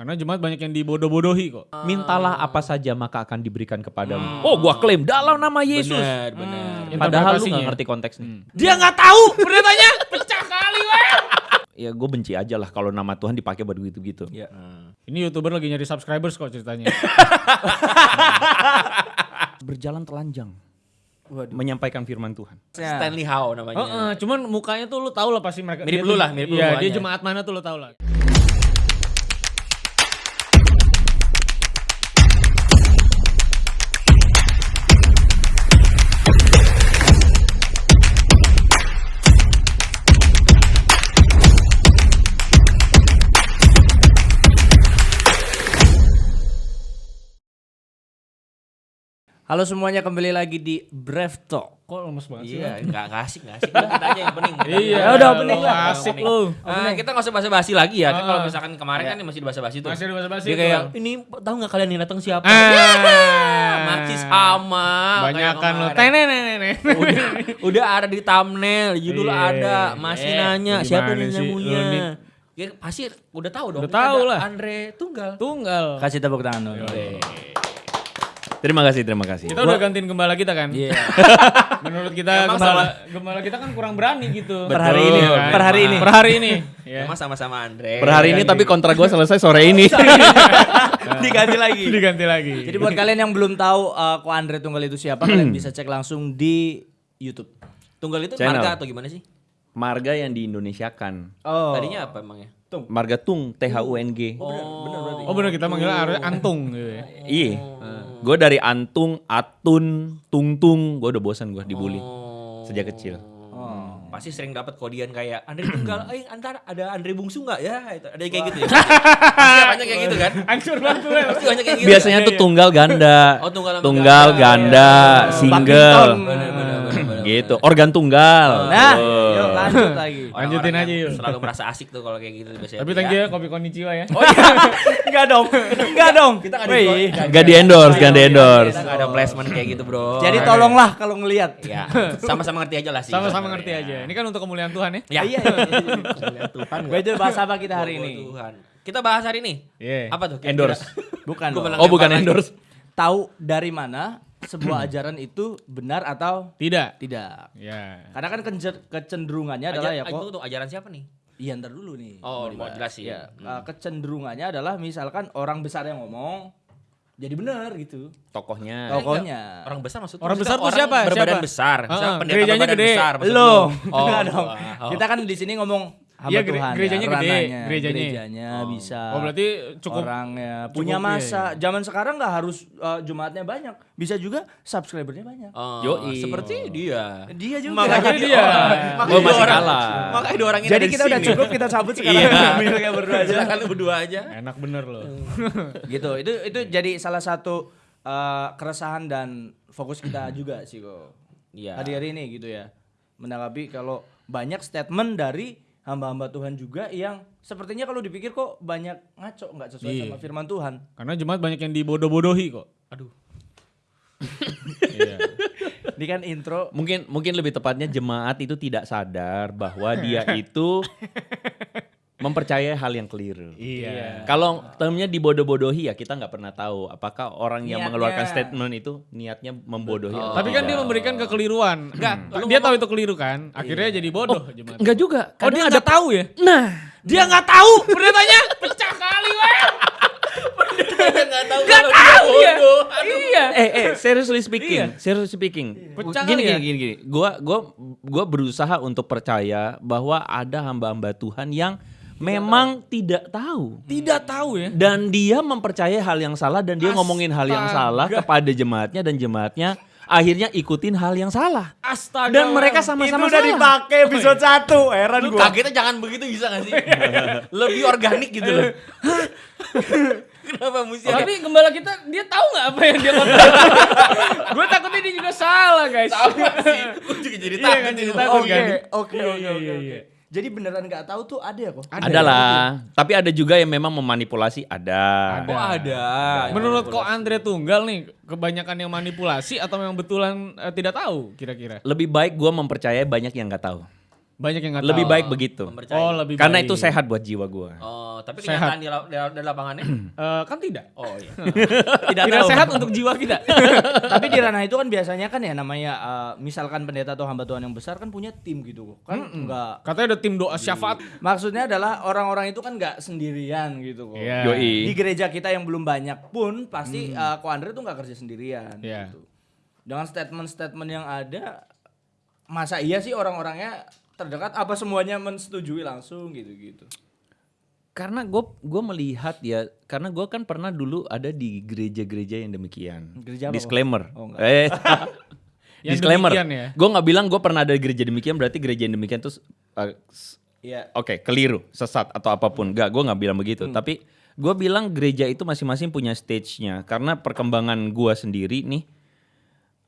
Karena jemaat banyak yang dibodoh-bodohi kok. Mintalah apa saja maka akan diberikan kepadamu. Oh, gua klaim dalam nama Yesus. Benar, benar. Hmm. Padahal lu gak ngerti konteksnya. Dia nggak tahu pernyataannya pecah kali weh. Ya gue benci aja lah kalau nama Tuhan dipakai buat gitu-gitu. Iya. Ini youtuber lagi nyari subscribers kok ceritanya. Berjalan telanjang. Menyampaikan firman Tuhan. Stanley Howe namanya. Oh, eh, cuman mukanya tuh lu tahu lah pasti mereka. Mirip dia lu lah, mirip lu Iya, dia jemaat mana tuh lu tahu lah. Halo semuanya kembali lagi di Brave Talk. Kok lemes banget sih? Iya, enggak enggak asik, enggak asik. Udah, kita aja yang pening. Iya, Ya udah, opening lu lah. Asik lu. Ah, kita nggak usah basa-basi lagi ya. Kan Ah. kalau misalkan kemarin kan masih basa-basi tuh. Masih basa-basi Dia kayak ini tahu nggak kalian yang datang siapa? Ah. Masih sama. Banyak kan lu. Tenenenene. udah, udah ada di thumbnail, judul Iya. ada, masih Eh, nanya siapa yang sih? nyamunya. Nih. Ya pasti udah tahu dong. Udah tahu lah. Andre Tunggal. Tunggal. Kasih tepuk tangan dulu. Terima kasih, terima kasih. Kita udah gantiin gembala kita kan? Iya. Menurut kita Emang gembala, gembala kita kan kurang berani gitu. Per hari ini, kan? per hari ini. Per hari ini. Ya. Emang sama-sama Andre. Per hari ini tapi kontrak gue selesai sore ini. Diganti lagi. Diganti lagi. Jadi buat kalian yang belum tahu uh, Ko Andre Tunggal itu siapa, kalian bisa cek langsung di YouTube. Tunggal itu Channel. marga atau gimana sih? Marga yang diindonesiakan. Oh. Tadinya apa emangnya? Marga Tung, T H U N G. Oh bener kita manggilnya harusnya antung gitu ya. Iya. Gue dari Antung, Atun, Tungtung, gue udah bosan gue dibully Oh. sejak kecil. Oh. Pasti sering dapat kodian kayak Andre Tunggal, eh antar ada Andre Bungsu nggak ya? Itu ada yang kayak gitu ya. Pasti banyak kayak gitu kan? Hancur banget tuh. ya. Pasti banyak kayak gitu. Biasanya tuh tunggal ganda, Oh, tunggal tunggal ganda. ganda, single, Badminton. Bener, bener, gitu. Organ tunggal. Nah, Tuh. yuk lanjut lagi. Lanjutin aja yuk. Selalu merasa asik tuh kalau kayak gitu biasanya. Tapi thank you ya kopi konnichiwa ya. Oh iya. Enggak dong. Enggak dong. Kita nggak Wih. di Gak di endorse, gak di endorse. Kita nggak ada placement kayak gitu bro. Jadi tolonglah kalau ngelihat. Ya, sama-sama ngerti aja lah sih. Sama-sama sebenarnya. ngerti aja. Ini kan untuk kemuliaan Tuhan ya. Ya. Iya. iya. Tuhan. Gue itu bahas apa kita hari ini? Tuhan. Kita bahas hari ini. Iya. Apa tuh? Endorse. Bukan. Oh bukan endorse. Tahu dari mana sebuah ajaran itu benar atau Tidak. tidak? Ya. Karena kan kece- kecenderungannya adalah ya kok. Itu tuh ajaran siapa nih? Iya ntar dulu nih. Oh, mau jelasin. Ya, uh, kecenderungannya adalah misalkan orang besar yang ngomong jadi benar gitu. Tokohnya. Tokohnya. Orang besar maksudnya? Orang besar tuh siapa? Berbadan Siapa? besar. Ah, pendeta gerejanya berbadan gede. besar. maksud Lo. lu. Oh, wah. Kita kan di sini ngomong Iya, gere- Tuhan gerejanya ya, gede, gerejanya. Gerejanya bisa. Oh berarti cukup orangnya cukup, punya iya, masa. Zaman sekarang nggak harus uh, jemaatnya banyak, bisa juga subscribernya banyak. Oh, Yoi. seperti dia. Dia juga. Makanya dia. dia. Oh, masih kalah. Makanya dua orang ini Jadi kita udah sini. cukup kita cabut sekarang. Iya. Berdua aja. Silakan lu berdua aja. enak bener loh. gitu. Itu itu jadi salah satu uh, keresahan dan fokus kita juga sih kok. Iya. Hari-hari ini gitu ya. Menanggapi kalau banyak statement dari hamba-hamba Tuhan juga yang sepertinya kalau dipikir kok banyak ngaco nggak sesuai Iya. sama firman Tuhan. Karena jemaat banyak yang dibodoh-bodohi kok. Aduh. Iya. Ini kan intro Mungkin mungkin lebih tepatnya jemaat itu tidak sadar bahwa dia itu mempercayai hal yang keliru. Iya. Kalau termnya dibodoh-bodohi ya kita nggak pernah tahu apakah orang yang Niatnya. mengeluarkan statement itu niatnya membodohi. atau Tapi kan dia memberikan kekeliruan. Enggak, lu dia tahu itu keliru kan. Akhirnya jadi bodoh jemaat. Enggak juga. Oh dia nggak tahu ya? Nah, Dia nggak tahu. Pernyataannya pecah kali weh. Enggak tahu Nggak kalau dia tahu ya. Iya. eh eh seriously speaking, seriously speaking. Pecah gini, kali gini ya? gini gini. Gua gua gua berusaha untuk percaya bahwa ada hamba-hamba Tuhan yang memang tidak tahu. Tidak tahu ya. Dan dia mempercayai hal yang salah dan dia ngomongin hal yang Astaga. salah kepada jemaatnya dan jemaatnya akhirnya ikutin hal yang salah. Astaga. Dan mereka itu sama-sama udah salah. dipakai episode 1. Heran Lu gua. kagetnya jangan begitu bisa gak sih? Lebih organik gitu loh. Kenapa mesti Tapi gembala kita dia tahu nggak apa yang dia ngomong? Gue takutnya dia juga salah guys. apa sih? Gue juga jadi Iya takut. kan, jadi nih. takut. Oke, oke, Iya, oke, iya, oke, iya, oke. iya. Jadi beneran nggak tahu tuh ada ya kok? Ada lah. Tapi ada juga yang memang memanipulasi, ada. Ada. Oh ada. Menurut kok Andre Tunggal nih kebanyakan yang manipulasi atau memang betulan eh, tidak tahu kira-kira? Lebih baik gue mempercayai banyak yang nggak tahu. Banyak yang nggak Lebih tahu. baik begitu. Mempercayai. Oh, lebih Karena baik. itu sehat buat jiwa gua. Oh, tapi Sehat. kenyataan di, la- di- di lapangannya? Eh, kan tidak. Oh iya. Tidak, Tidak tahu. sehat untuk jiwa kita. Tapi di ranah itu kan biasanya kan ya namanya eh, misalkan pendeta atau hamba Tuhan yang besar kan punya tim gitu kan enggak Katanya ada tim doa syafaat. maksudnya adalah orang-orang itu kan nggak sendirian gitu kok. Iya. Yoi. Di gereja kita yang belum banyak pun pasti eh, Ko Andre tuh nggak kerja sendirian Iya. gitu. Dengan statement-statement yang ada masa iya sih orang-orangnya terdekat apa semuanya mensetujui langsung gitu-gitu. Karena gue gue melihat ya, karena gue kan pernah dulu ada di gereja-gereja yang demikian. Gereja apa? Disclaimer. Oh, enggak. eh, Yang disclaimer. ya? Gue nggak bilang gue pernah ada di gereja demikian, berarti gereja yang demikian tuh uh, s- Iya. Oke, keliru, sesat atau apa pun. Enggak, gue nggak bilang begitu. Tapi gue bilang gereja itu masing-masing punya stage-nya. Karena perkembangan gue sendiri nih,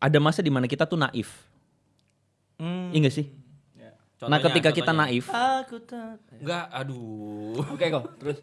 ada masa di mana kita tuh naif. Hmm. Iya nggak sih? Nah, Contohnya, ketika kita contohnya. naif, Aku tak. Enggak, aduh. Oke kok, terus.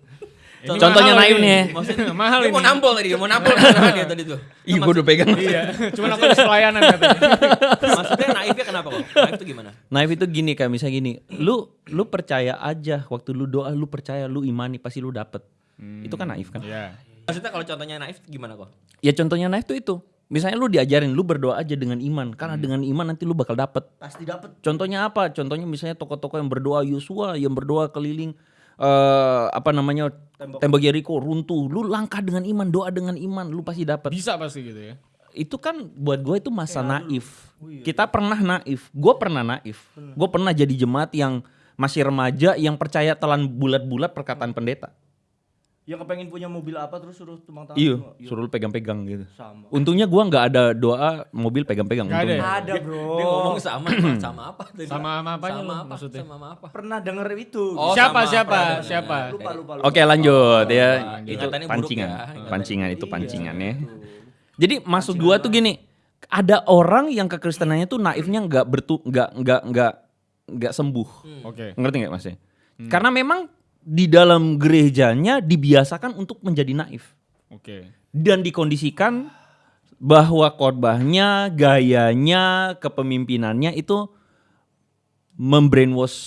Contohnya mahal naif nih ya. Maksudnya mahal ini. mau nampol tadi, dia mau nampol dia tadi tuh. ih gue udah pegang. Iya. Cuman aku habis pelayanan katanya. Maksudnya naifnya kenapa kok? Naif itu gimana? Naif itu gini kayak misalnya gini, lu lu percaya aja waktu lu doa lu percaya lu imani pasti lu dapet. Itu kan naif kan? Iya. Maksudnya kalau contohnya naif gimana kok? Ya contohnya naif tuh itu. Misalnya lu diajarin lu berdoa aja dengan iman karena dengan iman nanti lu bakal dapet. Pasti dapet. Contohnya apa? Contohnya misalnya tokoh-tokoh yang berdoa Yosua yang berdoa keliling eh apa namanya tembok. Jericho runtuh. Lu langkah dengan iman, doa dengan iman, lu pasti dapet. Bisa pasti gitu ya. Itu kan buat gue itu masa naif. Kita pernah naif. Gue pernah naif. Gue pernah jadi jemaat yang masih remaja yang percaya telan bulat-bulat perkataan pendeta. Yang kepengen punya mobil apa terus suruh tumpang tangan. Iya, semua. suruh lu pegang-pegang gitu. Sama. Untungnya gua nggak ada doa mobil pegang-pegang. Nggak ada ya? Ada bro. Dia ngomong sama sama apa tadi? Sama sama apanya sama apa? maksudnya? Sama apa? Pernah denger itu. Oh, siapa sama siapa peradangan. siapa? lupa lupa. lupa. Oke lanjut ya. lanjut. Itu pancingan. ya. Pancingan itu Iya, pancingan ya. Jadi maksud gua tuh gini, ada orang yang kekristenannya tuh naifnya nggak bertu nggak nggak nggak nggak sembuh. Oke. Ngerti nggak mas? Karena memang di dalam gerejanya dibiasakan untuk menjadi naif Oke. dan dikondisikan bahwa khotbahnya, gayanya, kepemimpinannya itu membrainwash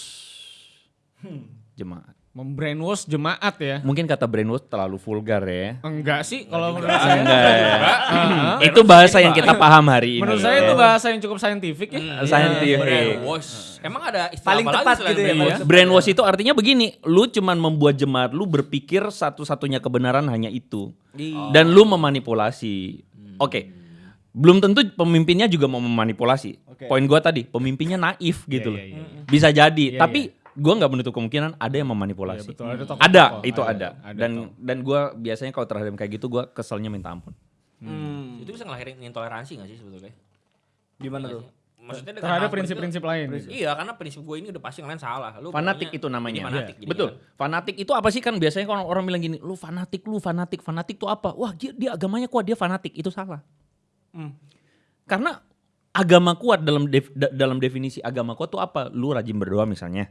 jemaat. Membrainwash jemaat ya. Mungkin kata brainwash terlalu vulgar ya. Enggak sih kalau menurut saya. Enggak ya. Heeh. itu bahasa yang kita paham hari ini. Menurut saya itu bahasa yang cukup saintifik ya. Scientific. Brainwash. Emang ada istilah Paling apa lagi tepat selain gitu ya, brainwash? Brainwash itu artinya begini, lu cuman membuat jemaat lu berpikir satu-satunya kebenaran hanya itu. Iya. Dan lu memanipulasi. Oke. Belum tentu pemimpinnya juga mau memanipulasi. Oke. Poin gua tadi, pemimpinnya naif gitu loh. iya, iya. Bisa jadi, Iya, tapi gua nggak menutup kemungkinan ada yang memanipulasi. Iya, betul. Ada tokoh-tokoh. Ada, itu Ada, ada. ada Dan tokoh. dan gua biasanya kalau terhadap kayak gitu gua keselnya minta ampun. Hmm. Itu bisa ngelahirin intoleransi gak sih sebetulnya? Gimana tuh? Maksudnya dengan Terhadap prinsip-prinsip lain. itu- Iya, karena prinsip gue ini udah pasti ngelain salah. Lu Fanatik itu namanya. Fanatik. Iya. jadi Betul. kan. Fanatik itu apa sih kan biasanya kalau orang bilang gini, lu fanatik, lu fanatik, fanatik itu apa? Wah, dia, dia agamanya kuat, dia fanatik. Itu salah. Hmm. Karena agama kuat dalam def- da- dalam definisi agama kuat itu apa? Lu rajin berdoa misalnya.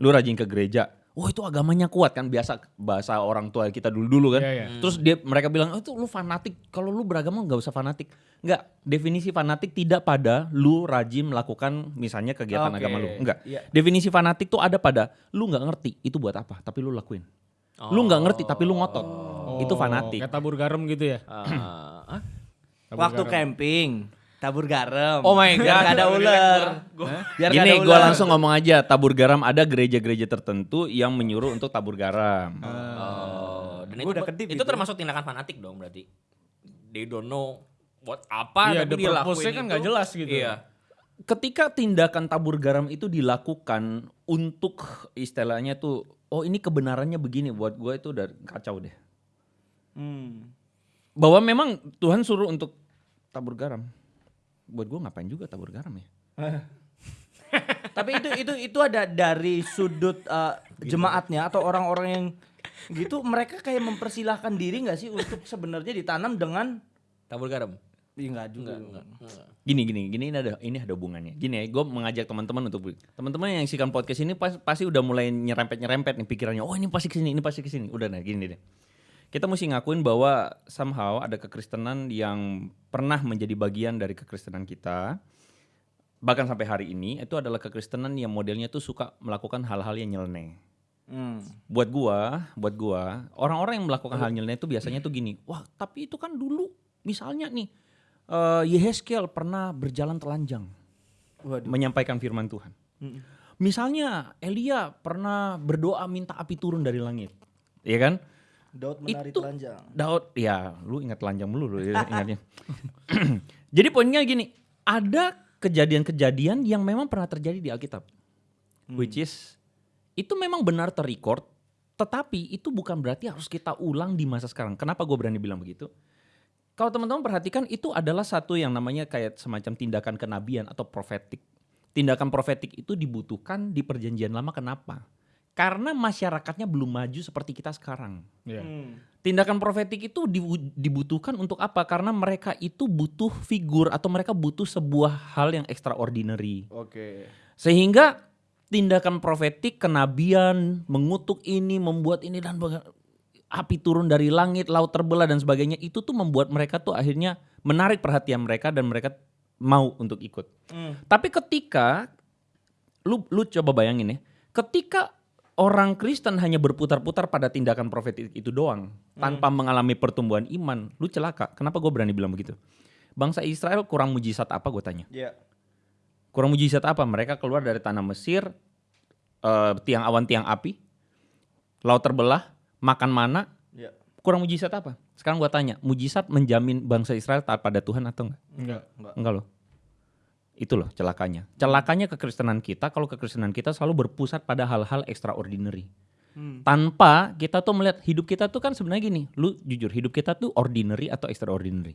Lu rajin ke gereja. Oh, itu agamanya kuat kan biasa bahasa orang tua kita dulu-dulu kan. Iya, iya. Terus dia mereka bilang, "Oh, itu lu fanatik. Kalau lu beragama nggak usah fanatik." Enggak, definisi fanatik tidak pada lu rajin melakukan misalnya kegiatan Oke, agama lu. Enggak. iya. Definisi fanatik tuh ada pada lu nggak ngerti itu buat apa, tapi lu lakuin. Lu nggak ngerti tapi lu ngotot. Itu fanatik. Kayak tabur garam gitu ya. Tabur Waktu garam. camping, tabur garam. Oh my Biar God. gak ada ular. Biar nggak Gini, ada gue langsung ngomong aja, tabur garam ada gereja-gereja tertentu yang menyuruh untuk tabur garam. Oh, dan Gua itu, udah kedip itu itu. termasuk tindakan fanatik dong berarti. They don't know what apa Iya, tapi the dia purpose-nya lakuin kan itu. nggak jelas gitu. Iya. Ketika tindakan tabur garam itu dilakukan untuk istilahnya tuh, oh ini kebenarannya begini, buat gue itu udah kacau deh. Hmm. Bahwa memang Tuhan suruh untuk tabur garam. Buat gue ngapain juga tabur garam ya? Tapi itu itu itu ada dari sudut uh, jemaatnya atau orang-orang yang gitu mereka kayak mempersilahkan diri nggak sih untuk sebenarnya ditanam dengan Tabur garam. Iya enggak juga. Gini gini gini ini ada ini ada hubungannya. Gini ya, gue mengajak teman-teman untuk teman-teman yang sikan podcast ini pas, pasti udah mulai nyerempet nyerempet nih pikirannya. Oh ini pasti ke sini, ini pasti ke sini. Udah nah gini deh. Kita mesti ngakuin bahwa somehow ada kekristenan yang pernah menjadi bagian dari kekristenan kita. bahkan sampai hari ini itu adalah kekristenan yang modelnya tuh suka melakukan hal-hal yang nyeleneh. Hmm. Buat gua, buat gua, orang-orang yang melakukan hal nyeleneh itu biasanya tuh gini, wah tapi itu kan dulu misalnya nih eh Yehezkiel pernah berjalan telanjang Waduh. menyampaikan firman Tuhan. Misalnya Elia pernah berdoa minta api turun dari langit. Iya kan? Daud menari Itu- telanjang. Daud, ya lu ingat telanjang mulu lu ya, ingatnya. Jadi poinnya gini, ada kejadian-kejadian yang memang pernah terjadi di Alkitab. Which is, itu memang benar terrecord, tetapi itu bukan berarti harus kita ulang di masa sekarang. Kenapa gue berani bilang begitu? Kalau teman-teman perhatikan itu adalah satu yang namanya kayak semacam tindakan kenabian atau profetik. Tindakan profetik itu dibutuhkan di perjanjian lama kenapa? Karena masyarakatnya belum maju seperti kita sekarang. Iya. Hmm. Tindakan profetik itu dibu- dibutuhkan untuk apa? Karena mereka itu butuh figur atau mereka butuh sebuah hal yang extraordinary. Oke. Sehingga tindakan profetik, kenabian, mengutuk ini, membuat ini dan api turun dari langit, laut terbelah dan sebagainya itu tuh membuat mereka tuh akhirnya menarik perhatian mereka dan mereka mau untuk ikut. Hmm. Tapi ketika lu lu coba bayangin ya, ketika orang Kristen hanya berputar-putar pada tindakan profetik itu doang tanpa mengalami pertumbuhan iman, lu celaka. Kenapa gue berani bilang begitu? Bangsa Israel kurang mujizat apa gue tanya? Ya. Kurang mujizat apa? Mereka keluar dari tanah Mesir, eh, tiang awan tiang api, laut terbelah, makan mana, Ya. kurang mujizat apa? Sekarang gue tanya, mujizat menjamin bangsa Israel taat pada Tuhan atau enggak? Enggak. Enggak loh. Itu loh celakanya. Celakanya kekristenan kita kalau kekristenan kita selalu berpusat pada hal-hal extraordinary. Hmm. Tanpa kita tuh melihat hidup kita tuh kan sebenarnya gini, lu jujur hidup kita tuh ordinary atau extraordinary?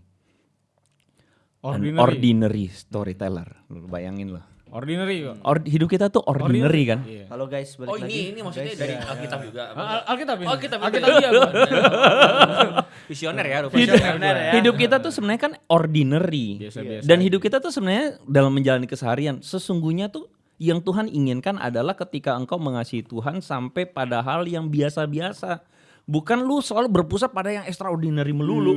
An Ordinary. ordinary storyteller. Lu bayangin loh. Ordinary kok. Or- hidup kita tuh ordinary, kan? Iya. Halo guys, balik Oh lagi. ini ini maksudnya Guys, dari ya. Alkitab juga. Al- Alkitab ini. Alkitab. Alkitab iya. Visioner ya rupanya. Hidup, Benar ya. hidup kita tuh sebenarnya kan ordinary. Biasa-biasa Dan aja. hidup kita tuh sebenarnya dalam menjalani keseharian sesungguhnya tuh yang Tuhan inginkan adalah ketika engkau mengasihi Tuhan sampai pada hal yang biasa-biasa. Bukan lu selalu berpusat pada yang extraordinary melulu.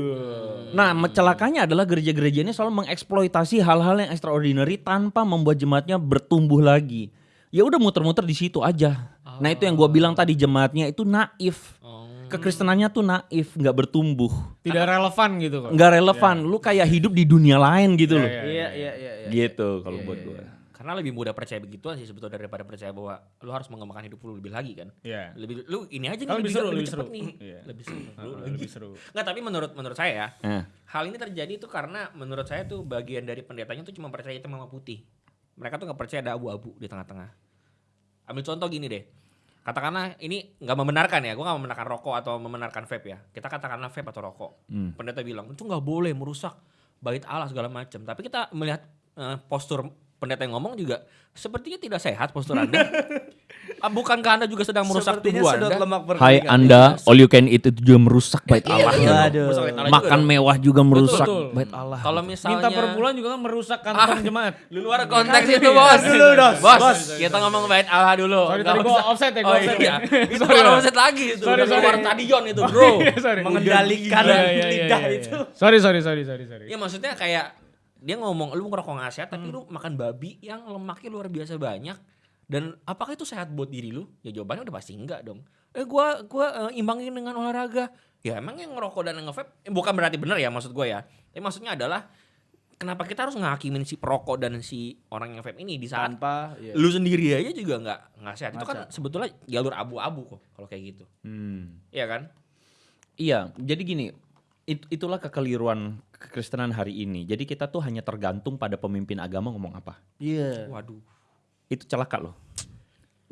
Nah, celakanya adalah gereja-gereja ini selalu mengeksploitasi hal-hal yang extraordinary tanpa membuat jemaatnya bertumbuh lagi. Ya udah muter-muter di situ aja. Nah, itu yang gua bilang tadi jemaatnya itu naif. Oh. Kekristenannya tuh naif, nggak bertumbuh Tidak relevan gitu kok. nggak relevan. Lu kayak hidup di dunia lain gitu loh. Iya, Iya, iya, iya, iya. Gitu kalau buat gue. Karena lebih mudah percaya begituan sih sebetulnya daripada percaya bahwa lu harus mengembangkan hidup lu lebih lagi kan. Iya. Lebih lu ini aja nih Kan lebih seru, lebih seru. nih. Iya. Lebih seru. Lu Lebih seru. Nggak, tapi menurut menurut saya ya, Nah, hal ini terjadi itu karena menurut saya tuh bagian dari pendetanya tuh cuma percaya hitam sama putih. Mereka tuh nggak percaya ada abu-abu di tengah-tengah. Ambil contoh gini deh. Katakanlah ini nggak membenarkan ya, gue nggak membenarkan rokok atau membenarkan vape ya. Kita katakanlah vape atau rokok. hmm. Pendeta bilang itu nggak boleh merusak bait Allah segala macam. Tapi kita melihat eh, postur pendeta yang ngomong juga sepertinya tidak sehat postur anda. Ah, Bukankah anda juga sedang merusak Sepertinya tubuh anda? lemak Hai. Anda, all you can eat itu juga merusak bait Iya, Allah. iya. Allah juga Makan dong. mewah juga merusak betul. bait Allah. Kalau misalnya Minta per bulan juga kan merusak kantong jemaat. Lu luar konteks itu bos. Dulu, Dos. Bos, Bos. kita ngomong bait Allah dulu. Sorry, Nggak tadi gua offset ya, gua Oh offset iya. ya. Itu Sorry, bukan Bos. offset lagi itu. Sorry, sorry. keluar stadion itu bro. Iya, sorry. Mengendalikan Iya, iya, iya, lidah iya, iya. itu. Sorry, sorry, sorry, sorry, sorry. Ya maksudnya kayak dia ngomong lu ngerokok nggak sehat tapi lu makan babi yang lemaknya luar biasa banyak dan apakah itu sehat buat diri lu? Ya jawabannya udah pasti enggak dong. Eh gua gua eh, imbangin dengan olahraga. Ya emang yang ngerokok dan nge-vape eh, bukan berarti benar ya maksud gua ya. Tapi maksudnya adalah kenapa kita harus ngakimin si perokok dan si orang yang vape ini di saat Tanpa iya. lu sendiri aja juga nggak nggak sehat. Itu Nggak kan sebetulnya jalur abu-abu kok kalau kayak gitu. Hmm. Iya kan? Iya, jadi gini, it- itulah kekeliruan kekristenan hari ini. Jadi kita tuh hanya tergantung pada pemimpin agama ngomong apa. Iya. Waduh. Itu celaka loh.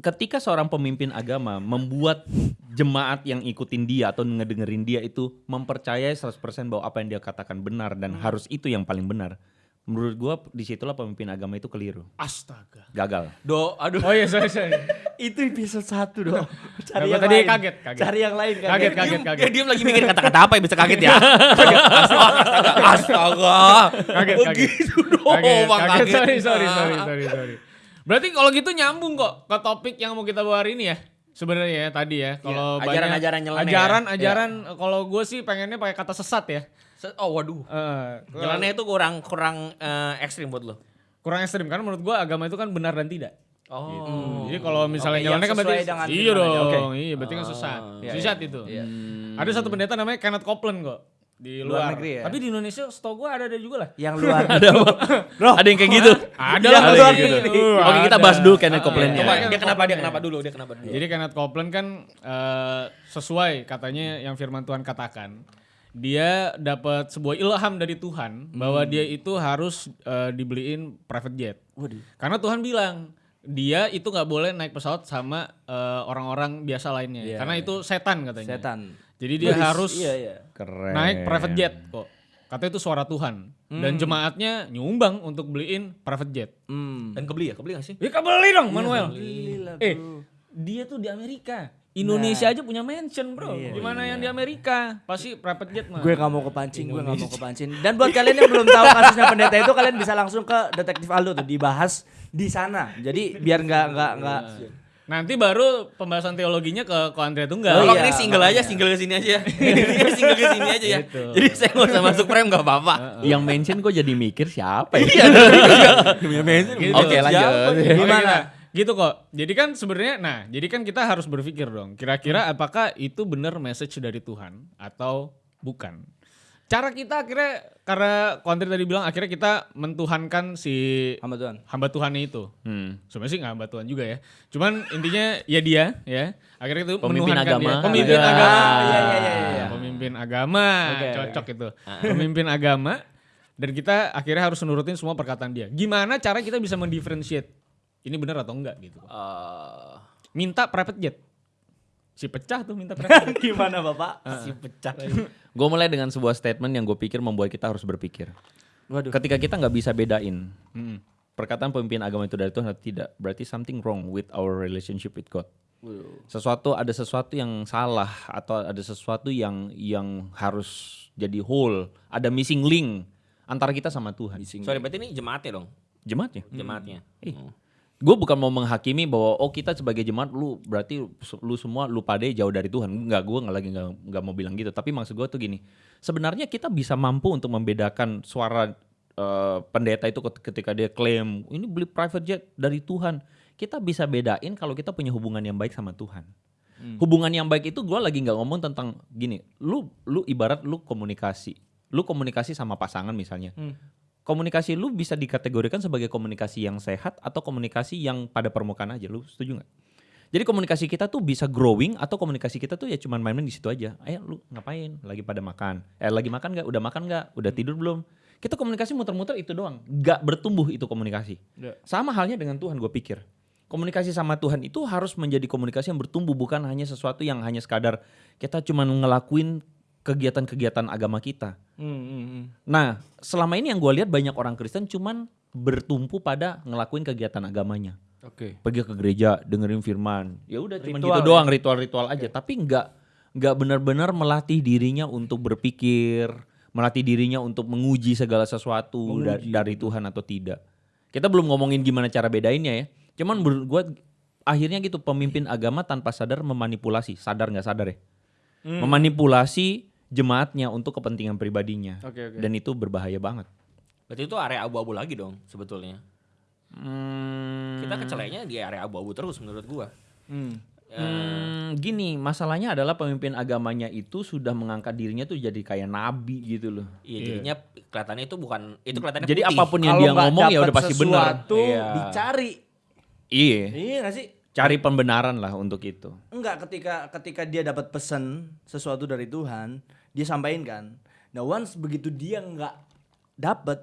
Ketika seorang pemimpin agama membuat jemaat yang ikutin dia atau ngedengerin dia itu mempercayai 100% bahwa apa yang dia katakan benar dan harus itu yang paling benar. Menurut gua di situlah pemimpin agama itu keliru. Astaga. Gagal. Do, aduh. Oh iya, sorry, sorry. Itu episode 1 dong. Cari yang tadi lain. kaget, kaget. Cari yang lain kaget. Kaget, kaget, Dia kaget. diem lagi mikir kata-kata apa yang bisa kaget ya. astaga, astaga. Kaget, kaget. Begitu doang Kaget, kaget. kaget. Sorry, sorry, sorry, sorry, sorry. Berarti kalau gitu nyambung kok ke topik yang mau kita bawa hari ini ya. Sebenarnya ya tadi ya. Kalau Iya, banyak- ajaran-ajaran nyeleneh ya. Ajaran, ajaran. Kalau gue sih pengennya pakai kata sesat ya. Oh waduh. Eh, Jalannya itu kurang kurang eh, ekstrim buat lo. kurang ekstrim karena menurut gua agama itu kan benar dan tidak. Oh. Jadi kalau misalnya Oke, jalannya kan berarti iya aja. dong, Oke. iya berarti kan sesat. Iya, Sesat itu. Iya. Ada satu pendeta namanya Kenneth Copeland kok di Luar luar. negeri ya? Tapi di Indonesia setahu gua ada ada juga lah. Yang luar. Ada Bro, ada yang kayak gitu. Ada lah luar yang kayak gitu. negeri. Oke, kita bahas dulu Kenneth Ah, Copeland-nya. Coba Kenneth dia kenapa dia kenapa dulu dia kenapa dulu. Jadi Kenneth Copeland kan eh, sesuai katanya yang firman Tuhan katakan. Dia dapat sebuah ilham dari Tuhan bahwa dia itu harus eh, dibeliin private jet. Waduh. Karena Tuhan bilang dia itu nggak boleh naik pesawat sama eh, orang-orang biasa lainnya. Iya. Karena itu setan katanya. Setan. Jadi dia Wih, harus Iya, iya. Keren. naik private jet kok. Katanya itu suara Tuhan. Dan jemaatnya nyumbang untuk beliin private jet. Hmm. Dan kebeli ya? Kebeli gak sih? Ya kebeli dong Manuel. Gila, Eh, bro. dia tuh di Amerika. Indonesia aja punya mansion, Bro. Gimana yang di Amerika? Pasti private jet mah. Gue gak mau kepancing, gue gak mau kepancing. Dan buat kalian yang belum tahu kasusnya pendeta itu, kalian bisa langsung ke detektif Aldo tuh dibahas di sana. Jadi biar nggak nggak nggak. Nanti baru pembahasan teologinya ke ko Andrea Oh, Tunggal. Kalau iya, ini single aja, makanya. single ke sini aja. Ini single ke sini aja ya. Gitu. Jadi saya nggak usah masuk frame nggak apa-apa. Yang mention kok jadi mikir siapa ya? Iya. Gitu. Oke, lanjut. Oke, Gimana? Gitu kok. Jadi kan sebenarnya nah, jadi kan kita harus berpikir dong, kira-kira apakah itu benar message dari Tuhan atau bukan? Cara kita akhirnya karena konten tadi bilang akhirnya kita mentuhankan si Hamba Tuhan. hamba Tuhannya itu. Hmm. Sebenarnya sih nggak hamba Tuhan juga ya. Cuman intinya ya dia ya. Akhirnya itu Pemimpin menuhankan agama. dia. Pemimpin Ah, agama. iya, iya, iya, iya. Pemimpin agama. Oke, Cocok itu. Pemimpin agama dan kita akhirnya harus menurutin semua perkataan dia. Gimana cara kita bisa mendifferentiate ini benar atau enggak gitu. Eh, Minta private jet. Si pecah tuh minta private jet. Gimana Bapak? si pecah. Gue mulai dengan sebuah statement yang gue pikir membuat kita harus berpikir. Waduh. Ketika kita nggak bisa bedain Mm. perkataan pemimpin agama itu dari Tuhan atau tidak, berarti something wrong with our relationship with God. Sesuatu ada sesuatu yang salah atau ada sesuatu yang yang harus jadi whole, ada missing link antara kita sama Tuhan. Sorry, berarti ini jemaatnya dong. Jemaatnya. Jemaatnya. Eh, Hmm. Gue bukan mau menghakimi bahwa oh kita sebagai jemaat lu berarti lu semua lu pade jauh dari Tuhan. Enggak, gue nggak lagi nggak nggak mau bilang gitu. Tapi maksud gue tuh gini, sebenarnya kita bisa mampu untuk membedakan suara eh, pendeta itu ket- ketika dia klaim ini beli private jet dari Tuhan. Kita bisa bedain kalau kita punya hubungan yang baik sama Tuhan. Hubungan yang baik itu gue lagi nggak ngomong tentang gini. Lu lu ibarat lu komunikasi. Lu komunikasi sama pasangan misalnya komunikasi lu bisa dikategorikan sebagai komunikasi yang sehat atau komunikasi yang pada permukaan aja. Lu setuju nggak? Jadi komunikasi kita tuh bisa growing atau komunikasi kita tuh ya cuman main-main di situ aja. Ayo lu ngapain? Lagi pada makan. Eh lagi makan nggak? Udah makan nggak? Udah tidur belum? Kita komunikasi muter-muter itu doang. Nggak bertumbuh itu komunikasi. Ya. Sama halnya dengan Tuhan gue pikir. Komunikasi sama Tuhan itu harus menjadi komunikasi yang bertumbuh bukan hanya sesuatu yang hanya sekadar kita cuman ngelakuin kegiatan-kegiatan agama kita. Hmm, hmm, hmm. Nah, selama ini yang gue lihat banyak orang Kristen cuman bertumpu pada ngelakuin kegiatan agamanya. Oke. Pergi ke gereja, dengerin firman. Ya udah cuman Ritual gitu ya? doang, ritual-ritual aja. Tapi nggak nggak benar-benar melatih dirinya untuk berpikir, melatih dirinya untuk menguji segala sesuatu da- dari Tuhan atau tidak. Kita belum ngomongin gimana cara bedainnya ya. Cuman gue akhirnya gitu pemimpin agama tanpa sadar memanipulasi, sadar nggak sadar ya? Memanipulasi jemaatnya untuk kepentingan pribadinya. Oke, oke. Dan itu berbahaya banget. Berarti itu area abu-abu lagi dong sebetulnya. Hmm, Kita kecelainya di area abu-abu terus menurut gua. Hmm. hmm, gini, masalahnya adalah pemimpin agamanya itu sudah mengangkat dirinya tuh jadi kayak nabi gitu loh. Iya, jadinya kelihatannya itu bukan itu kelihatannya Jadi putih. apa pun yang Kalau dia ngomong ya udah pasti benar. sesuatu, Iya. dicari. Iya. Iya gak sih? Cari pembenaran lah untuk itu. Enggak ketika ketika dia dapat pesan sesuatu dari Tuhan, dia sampaikan kan. Nah, once begitu dia nggak dapat,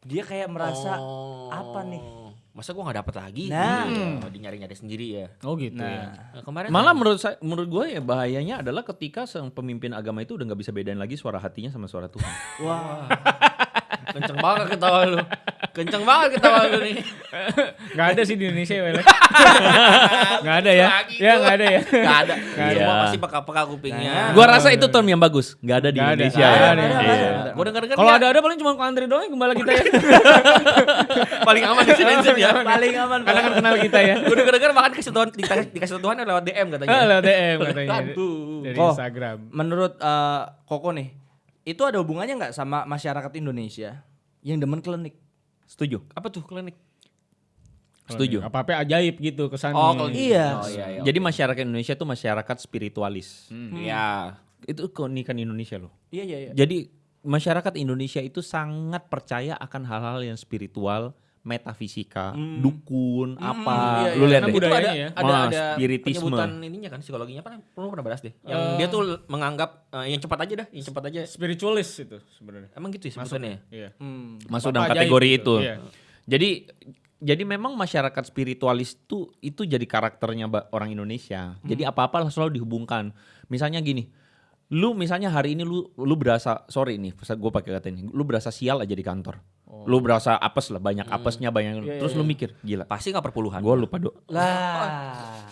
dia kayak merasa Oh. apa nih? Masa gua nggak dapet lagi? Nah. Iya, di nyari-nyari sendiri ya. Oh gitu Nah, ya. Nah, kemarin Malah menurut saya, menurut gue ya bahayanya adalah ketika sang pemimpin agama itu udah nggak bisa bedain lagi suara hatinya sama suara Tuhan. wah, kenceng banget ketawa lu. Kenceng banget ketawa lu nih. Gak ada sih di Indonesia ya. Gak ada ya. Lagi Ya gak ada ya. Gak ada. Semua pasti peka-peka kupingnya. Gua rasa itu term yang bagus. Nggak ada di ada. Indonesia. Ya. ada, ada, Iya. Gua denger-denger Kalau dia ada ada paling cuma Andre doang gembala kita ya. paling aman di sini ya. paling aman. Karena kan kenal kita ya. Gua denger-denger makan kasih Tuhan dikasih, dikasih Tuhan lewat DM katanya. Ah, lewat DM katanya. Dari. Instagram. Menurut eh, Koko nih, itu ada hubungannya nggak sama masyarakat Indonesia yang demen klinik? Setuju. Apa tuh klinik? Setuju. Apa-apa ajaib gitu kesannya. Oh, kalau Iya. Oh iya iya. Jadi masyarakat Indonesia tuh masyarakat spiritualis. Iya. Itu keunikan Indonesia loh. Iya iya iya. Jadi masyarakat Indonesia itu sangat percaya akan hal-hal yang spiritual, metafisika, dukun, apa. iya, Lu iya. lihat Karena deh. Itu ada ya. ada ada spiritisme. penyebutan ininya kan psikologinya apa? Lu pernah bahas deh. Yang dia tuh menganggap eh, yang cepat aja dah, yang cepat aja. Spiritualis itu sebenarnya. Emang gitu ya sebutannya. Iya. Hmm. Masuk dalam kategori gitu. itu. Iya. Jadi jadi memang masyarakat spiritualis itu itu jadi karakternya orang Indonesia. Jadi apa-apa selalu dihubungkan. Misalnya gini, lu misalnya hari ini lu lu berasa sorry nih, gue pakai kata ini, lu berasa sial aja di kantor. Lu berasa apes lah, banyak apesnya, banyak. terus lu mikir, gila. Pasti nggak perpuluhan. Gue lupa do. Lah.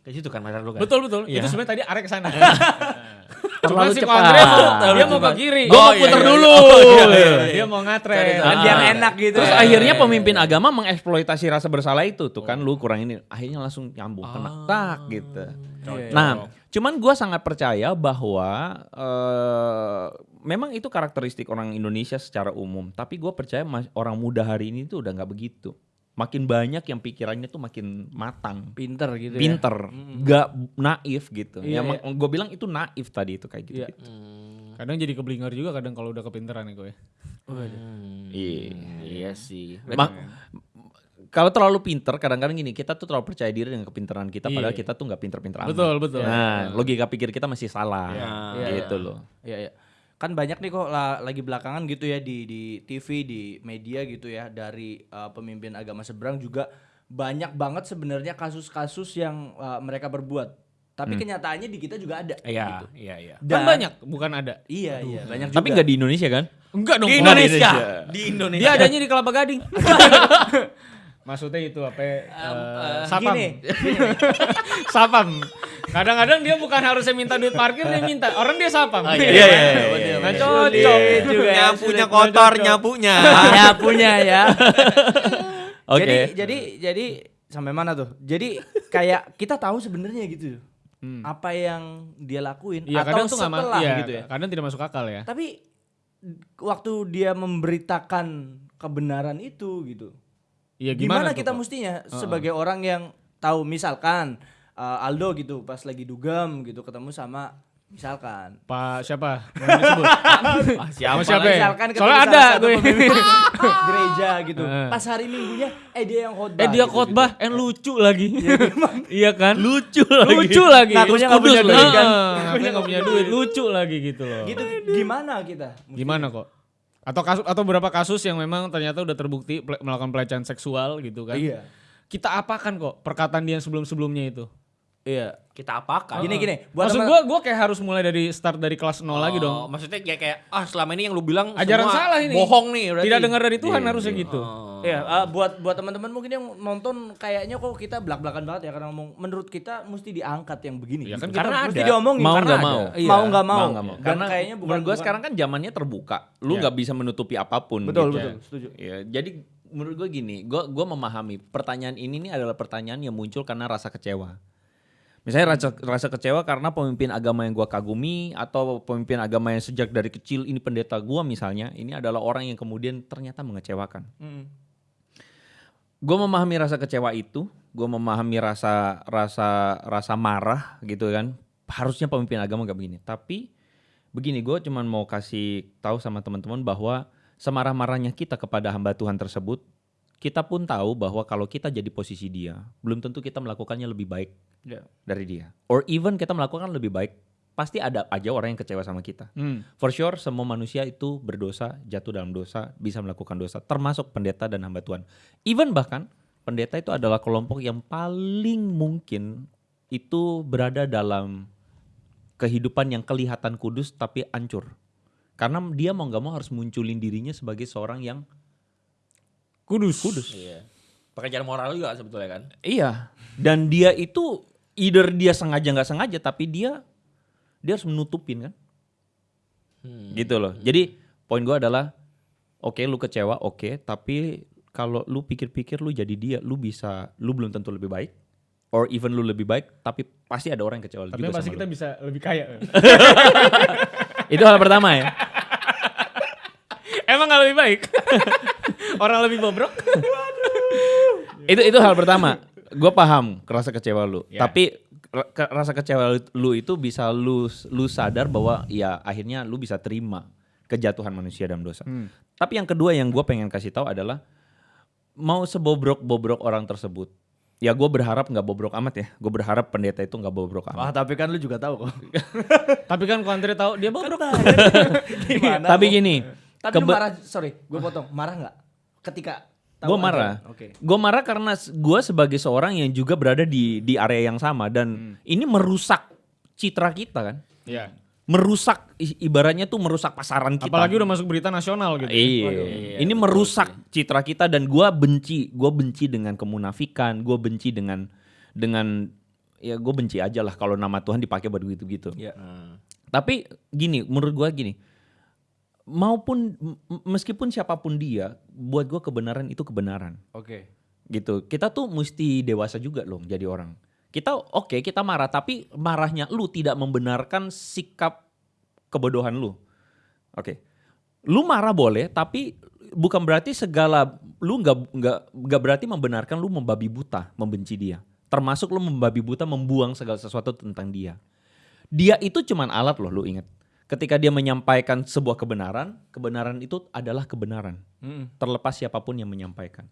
Kayak situ kan Mas lu kan. Betul betul. Itu sebenarnya tadi arek ke sana. Terlalu Cuma si cepat. Dia mau ke kiri. Gua Oh, mau iya, puter iya, dulu. iya. Oh, iya, Iya. iya. Dia mau ngatre. Biar enak gitu. Terus ya. akhirnya pemimpin agama mengeksploitasi rasa bersalah itu tuh kan lu kurang ini akhirnya langsung nyambung kena tak gitu. Iya, Nah, cuman gua sangat percaya bahwa eh memang itu karakteristik orang Indonesia secara umum, tapi gua percaya mas- orang muda hari ini tuh udah nggak begitu. Makin banyak yang pikirannya tuh makin matang, pinter gitu ya. pinter, nggak naif gitu. Iya, ya gue bilang itu naif tadi itu kayak gitu. Iya. Kadang jadi keblinger juga kadang kalau udah kepinteran ya gue. Iya. Iya sih. Ma- kalau terlalu pinter kadang-kadang gini kita tuh terlalu percaya diri dengan kepintaran kita padahal Iya. kita tuh nggak pinter-pinter amat. Betul, betul. Nah logika pikir kita masih salah Iya, gitu iya. loh. Iya, iya. Kan banyak nih kok la- lagi belakangan gitu ya di di TV, di media gitu ya dari uh, pemimpin agama seberang juga banyak banget sebenarnya kasus-kasus yang uh, mereka berbuat. Tapi kenyataannya di kita juga ada. Iya, gitu. iya, iya. Kan Dan- banyak, bukan ada. Iya, iya, banyak juga. Tapi nggak di Indonesia kan? Enggak dong. Di. Indonesia. Di Indonesia. Dia adanya di Kelapa Gading. Maksudnya itu apa? eh, sapam. gini, sapam. Kadang-kadang dia bukan harusnya minta duit parkir dia minta. Orang dia sapam. iya, iya, iya, iya, Nah, iya. cocok. Sulit juga ya, nyapunya kotor, nyapunya. ya punya ya. Oke. Jadi jadi jadi sampai mana tuh? Jadi kayak kita tahu sebenarnya gitu. Apa yang dia lakuin Iya, atau kadang tuh nggak setelah ma- iya, gitu ya. Kadang tidak masuk akal ya. Tapi waktu dia memberitakan kebenaran itu gitu. Iya, gimana, gimana, tuh, kita mestinya sebagai orang yang tahu misalkan uh, Aldo gitu pas lagi dugem gitu ketemu sama misalkan Pak siapa? Disebut. Ah, siapa? Siapa ya? misalkan ketemu Soalnya ada gue. gereja gitu. Heeh. Pas hari Minggunya eh dia yang khotbah. Eh dia gitu, khotbah, eh lucu lagi. Iya kan? Lucu lagi. Lucu lagi. Nggak punya Kudus duit, lagi. kan? Ngakunya punya duit. Lucu lagi gitu loh. Gitu gimana kita? Gimana kok? Atau kasus atau beberapa kasus yang memang ternyata udah terbukti ple- melakukan pelecehan seksual gitu kan? Iya. Kita apakan kok perkataan dia yang sebelum-sebelumnya itu? Iya. Kita apakan? Gini gini, buat Maksud gue, gue kayak harus mulai dari start dari kelas nol lagi Oh, dong. Maksudnya kayak kayak ah selama ini yang lu bilang Ajaran semua salah ini. Bohong nih berarti. Tidak dengar dari Tuhan Iya, harusnya iya. gitu. Oh. Iya, eh, buat buat teman-teman mungkin yang nonton kayaknya kok kita belak-belakan banget ya karena ngomong menurut kita mesti diangkat yang begini. Iya gitu. kan kita Karena mesti ada. diomongin Mau karena nggak mau. Iya. Mau nggak mau. Mau nggak mau. Dan Karena kayaknya bukan menurut gue sekarang kan zamannya terbuka. Lu Iya. nggak bisa menutupi apa pun. betul gitu. betul setuju. Ya, jadi menurut gue gini, gue gua memahami pertanyaan ini nih adalah pertanyaan yang muncul karena rasa kecewa. Misalnya rasa, rasa kecewa karena pemimpin agama yang gue kagumi atau pemimpin agama yang sejak dari kecil ini pendeta gue misalnya, ini adalah orang yang kemudian ternyata mengecewakan. Mm. Gue memahami rasa kecewa itu, gue memahami rasa rasa rasa marah gitu kan. Harusnya pemimpin agama gak begini. Tapi begini, gue cuman mau kasih tahu sama teman-teman bahwa semarah-marahnya kita kepada hamba Tuhan tersebut, kita pun tahu bahwa kalau kita jadi posisi dia, belum tentu kita melakukannya lebih baik Ya. dari dia. Or even kita melakukan lebih baik, pasti ada aja orang yang kecewa sama kita. Hmm. For sure semua manusia itu berdosa, jatuh dalam dosa, bisa melakukan dosa, termasuk pendeta dan hamba Tuhan. Even bahkan pendeta itu adalah kelompok yang paling mungkin itu berada dalam kehidupan yang kelihatan kudus tapi hancur. Karena dia mau nggak mau harus munculin dirinya sebagai seorang yang Kudus. kudus. Iya. Pekerjaan moral juga sebetulnya kan. Iya. Dan dia itu either dia sengaja nggak sengaja tapi dia dia harus menutupin kan. Hmm. Gitu loh. Jadi poin gua adalah oke lu kecewa oke tapi kalau lu pikir-pikir lu jadi dia lu bisa lu belum tentu lebih baik or even lu lebih baik tapi pasti ada orang yang kecewa Tapi juga pasti sama kita lu. bisa lebih kaya. Itu hal pertama ya. Emang gak lebih baik? Orang lebih bobrok. itu itu hal pertama. Gue paham rasa kecewa lu. Ya. Tapi rasa kecewa lu itu bisa lu lu sadar bahwa ya akhirnya lu bisa terima kejatuhan manusia dalam dosa. Hmm. Tapi yang kedua yang gue pengen kasih tahu adalah mau sebobrok-bobrok orang tersebut. Ya gue berharap nggak bobrok amat ya. Gue berharap pendeta itu nggak bobrok Wah, amat. tapi kan lu juga tahu kok. Tapi kan Andre tahu dia bobrok. Gimana? Tapi gini, Tapi lu kebe- marah, sorry, gue potong. Marah nggak? Ketika Gue marah. Oke. Gue marah karena gue sebagai seorang yang juga berada di di area yang sama Hmm. dan ini merusak citra kita kan. Iya. Merusak ibaratnya tuh merusak pasaran kita. Apalagi udah masuk berita nasional gitu. Iya. ini merusak citra kita dan gue benci, gue benci dengan kemunafikan, gue benci dengan dengan ya gue benci aja lah kalau nama Tuhan dipakai buat gitu-gitu. Iya. Tapi gini, menurut gua gini, maupun meskipun siapa pun dia, buat gua kebenaran itu kebenaran, Oke. gitu. Kita tuh mesti dewasa juga loh jadi orang. Kita oke kita marah, tapi marahnya lu tidak membenarkan sikap kebodohan lu. Oke, lu marah boleh, tapi bukan berarti segala lu nggak nggak nggak berarti membenarkan lu membabi buta, membenci dia. Termasuk lu membabi buta membuang segala sesuatu tentang dia. Dia itu cuman alat loh, lu ingat. Ketika dia menyampaikan sebuah kebenaran, kebenaran itu adalah kebenaran. Terlepas siapa pun yang menyampaikan.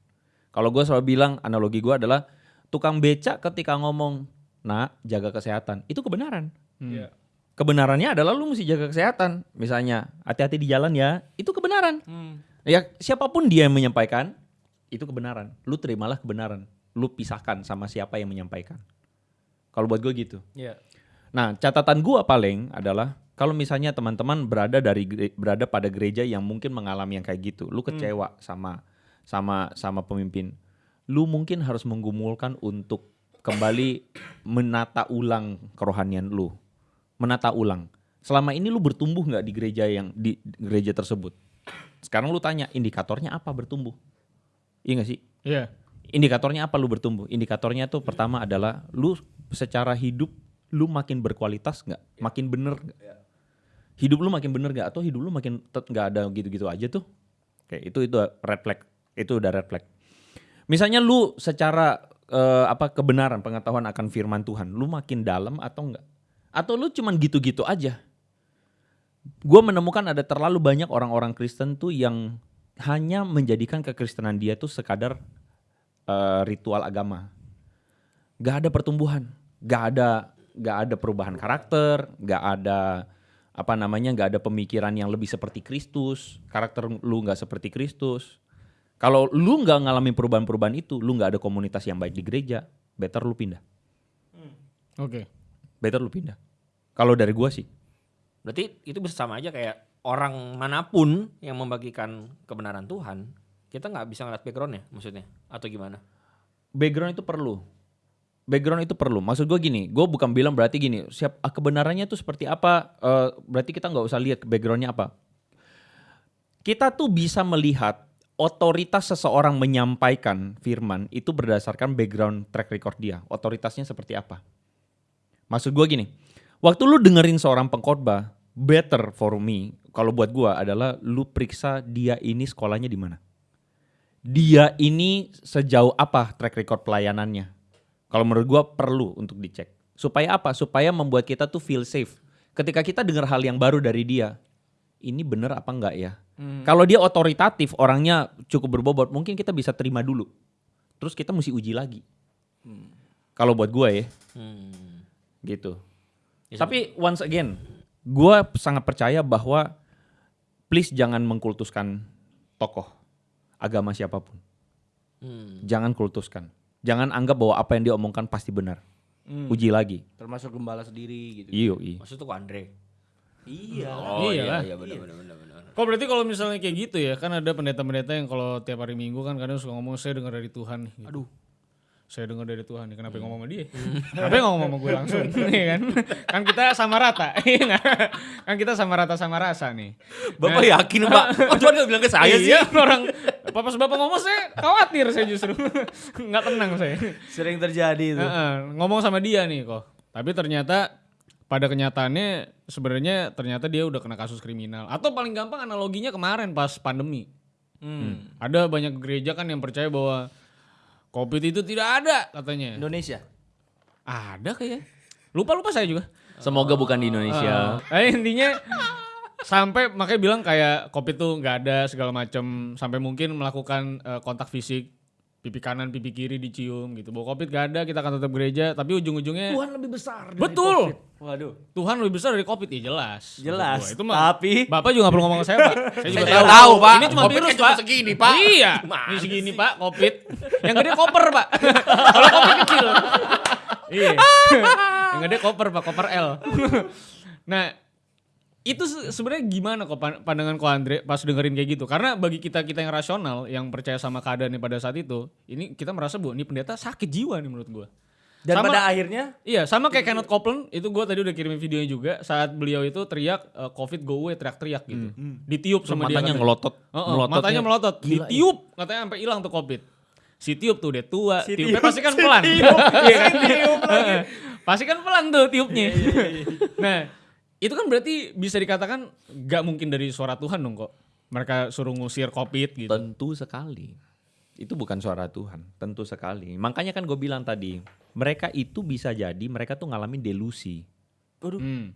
Kalau gue selalu bilang, analogi gue adalah tukang becak ketika ngomong, nak jaga kesehatan, itu kebenaran. Iya. Kebenarannya adalah lu mesti jaga kesehatan. Misalnya, hati-hati di jalan ya, itu kebenaran. Ya siapa pun dia yang menyampaikan, itu kebenaran. Lu terimalah kebenaran. Lu pisahkan sama siapa yang menyampaikan. Kalau buat gue gitu. Iya. Nah, catatan gua paling adalah kalau misalnya teman-teman berada dari berada pada gereja yang mungkin mengalami yang kayak gitu, lu kecewa sama sama sama pemimpin. Lu mungkin harus menggumulkan untuk kembali menata ulang kerohanian lu. Menata ulang. Selama ini lu bertumbuh nggak di gereja yang di gereja tersebut? Sekarang lu tanya indikatornya apa bertumbuh? Iya gak sih? Iya. Indikatornya apa lu bertumbuh? Indikatornya tuh pertama adalah lu secara hidup lu makin berkualitas nggak? Makin bener nggak? Hidup lu makin bener nggak? Atau hidup lu makin nggak ada gitu-gitu aja tuh? Oke, itu itu red flag. Itu udah red flag. Misalnya lu secara eh, apa kebenaran pengetahuan akan firman Tuhan, lu makin dalam atau enggak? Atau lu cuman gitu-gitu aja? Gue menemukan ada terlalu banyak orang-orang Kristen tuh yang hanya menjadikan kekristenan dia tuh sekadar eh, ritual agama. Gak ada pertumbuhan, gak ada gak ada perubahan karakter, gak ada apa namanya gak ada pemikiran yang lebih seperti Kristus, karakter lu gak seperti Kristus. Kalau lu nggak ngalamin perubahan-perubahan itu, lu nggak ada komunitas yang baik di gereja, better lu pindah. Oke. Better lu pindah. Kalau dari gua sih, Berarti itu bisa sama aja kayak orang mana pun yang membagikan kebenaran Tuhan, kita nggak bisa ngeliat backgroundnya maksudnya atau gimana? background itu perlu. Background itu perlu. Maksud gue gini, gue bukan bilang berarti gini, siap ah, kebenarannya tuh seperti apa? eh, berarti kita nggak usah lihat backgroundnya apa. Kita tuh bisa melihat otoritas seseorang menyampaikan firman itu berdasarkan background track record dia. Otoritasnya seperti apa? Maksud gue gini, waktu lu dengerin seorang pengkhotbah, better for me kalau buat gue adalah lu periksa dia ini sekolahnya di mana dia ini sejauh apa track record pelayanannya. Kalau menurut gua perlu untuk dicek. Supaya apa? Supaya membuat kita tuh feel safe. Ketika kita dengar hal yang baru dari dia, ini bener apa enggak ya? Kalau dia otoritatif, orangnya cukup berbobot, mungkin kita bisa terima dulu. Terus kita mesti uji lagi. Kalau buat gua ya, Hmm. gitu. Ya, Tapi once again, gua sangat percaya bahwa please jangan mengkultuskan tokoh agama siapa pun. Hmm. Jangan kultuskan. Jangan anggap bahwa apa yang dia omongkan pasti benar. Uji lagi. Termasuk gembala sendiri gitu. Iyo, iya. Maksud tuh Andre. Iya. Oh Iya iya, iya benar benar benar benar. Kok berarti kalau misalnya kayak gitu ya, kan ada pendeta-pendeta yang kalau tiap hari Minggu kan kadang suka ngomong saya dengar dari Tuhan. Gitu. Aduh. Saya dengar dari Tuhan nih, kenapa yang ngomong sama dia? Kenapa yang ngomong sama gue langsung? Iya kan? kan kita sama rata. Iya kan kita sama rata sama rasa nih. Bapak yakin, Pak? Oh, cuma nggak bilang ke saya sih. iya, orang pas bapak ngomong saya khawatir saya justru. nggak tenang saya. Sering terjadi itu. Heeh, ngomong sama dia nih kok. Tapi ternyata pada kenyataannya sebenarnya ternyata dia udah kena kasus kriminal. Atau paling gampang analoginya kemarin pas pandemi. Hmm. Ada banyak gereja kan yang percaya bahwa COVID itu tidak ada katanya. Indonesia. Ada kayaknya. Lupa-lupa saya juga. Semoga bukan di Indonesia. Eh intinya sampai makanya bilang kayak COVID tuh nggak ada segala macam sampai mungkin melakukan eh, kontak fisik pipi kanan pipi kiri dicium gitu. Bahwa COVID gak ada kita akan tetap gereja tapi ujung-ujungnya Tuhan lebih besar. dari Betul. COVID. Waduh. Tuhan lebih besar dari COVID ya jelas. Jelas. Itu mah Tapi Bapak juga gak perlu ngomong ke saya, Pak. Saya juga Saya tahu. tahu, Pak. Ini cuma Covid virus, kan cuma Pak. segini, Pak. Iya. Ini segini, Pak, Covid. Yang gede koper, Pak. Kalau Covid kecil. iya. Yang gede koper, Pak, koper L. nah, itu se- sebenarnya gimana kok pan- pandangan ko Andre pas dengerin kayak gitu? Karena bagi kita kita yang rasional, yang percaya sama keadaannya pada saat itu, ini kita merasa bu, ini pendeta sakit jiwa nih menurut gua. dan Sama- pada akhirnya Iya, sama kayak Kenneth Copeland, itu gue tadi udah kirimin videonya juga saat beliau itu teriak eh, COVID go away, teriak-teriak gitu. Ditiup sama dia. matanya katanya. ngelotot. Oh, Melototnya matanya melotot, gila, iya. ditiup, katanya sampai hilang tuh COVID. Si tiup tuh udah tua, Si tiupnya tiup, pasti kan si pelan. tiup, Iya kan? si tiup lagi. Pasti kan pelan tuh tiupnya. Iya, nah, itu kan berarti bisa dikatakan gak mungkin dari suara Tuhan dong kok. Mereka suruh ngusir COVID gitu. Tentu sekali. Itu bukan suara Tuhan, tentu sekali. Makanya kan gue bilang tadi, mereka itu bisa jadi mereka tuh ngalamin delusi. Hmm.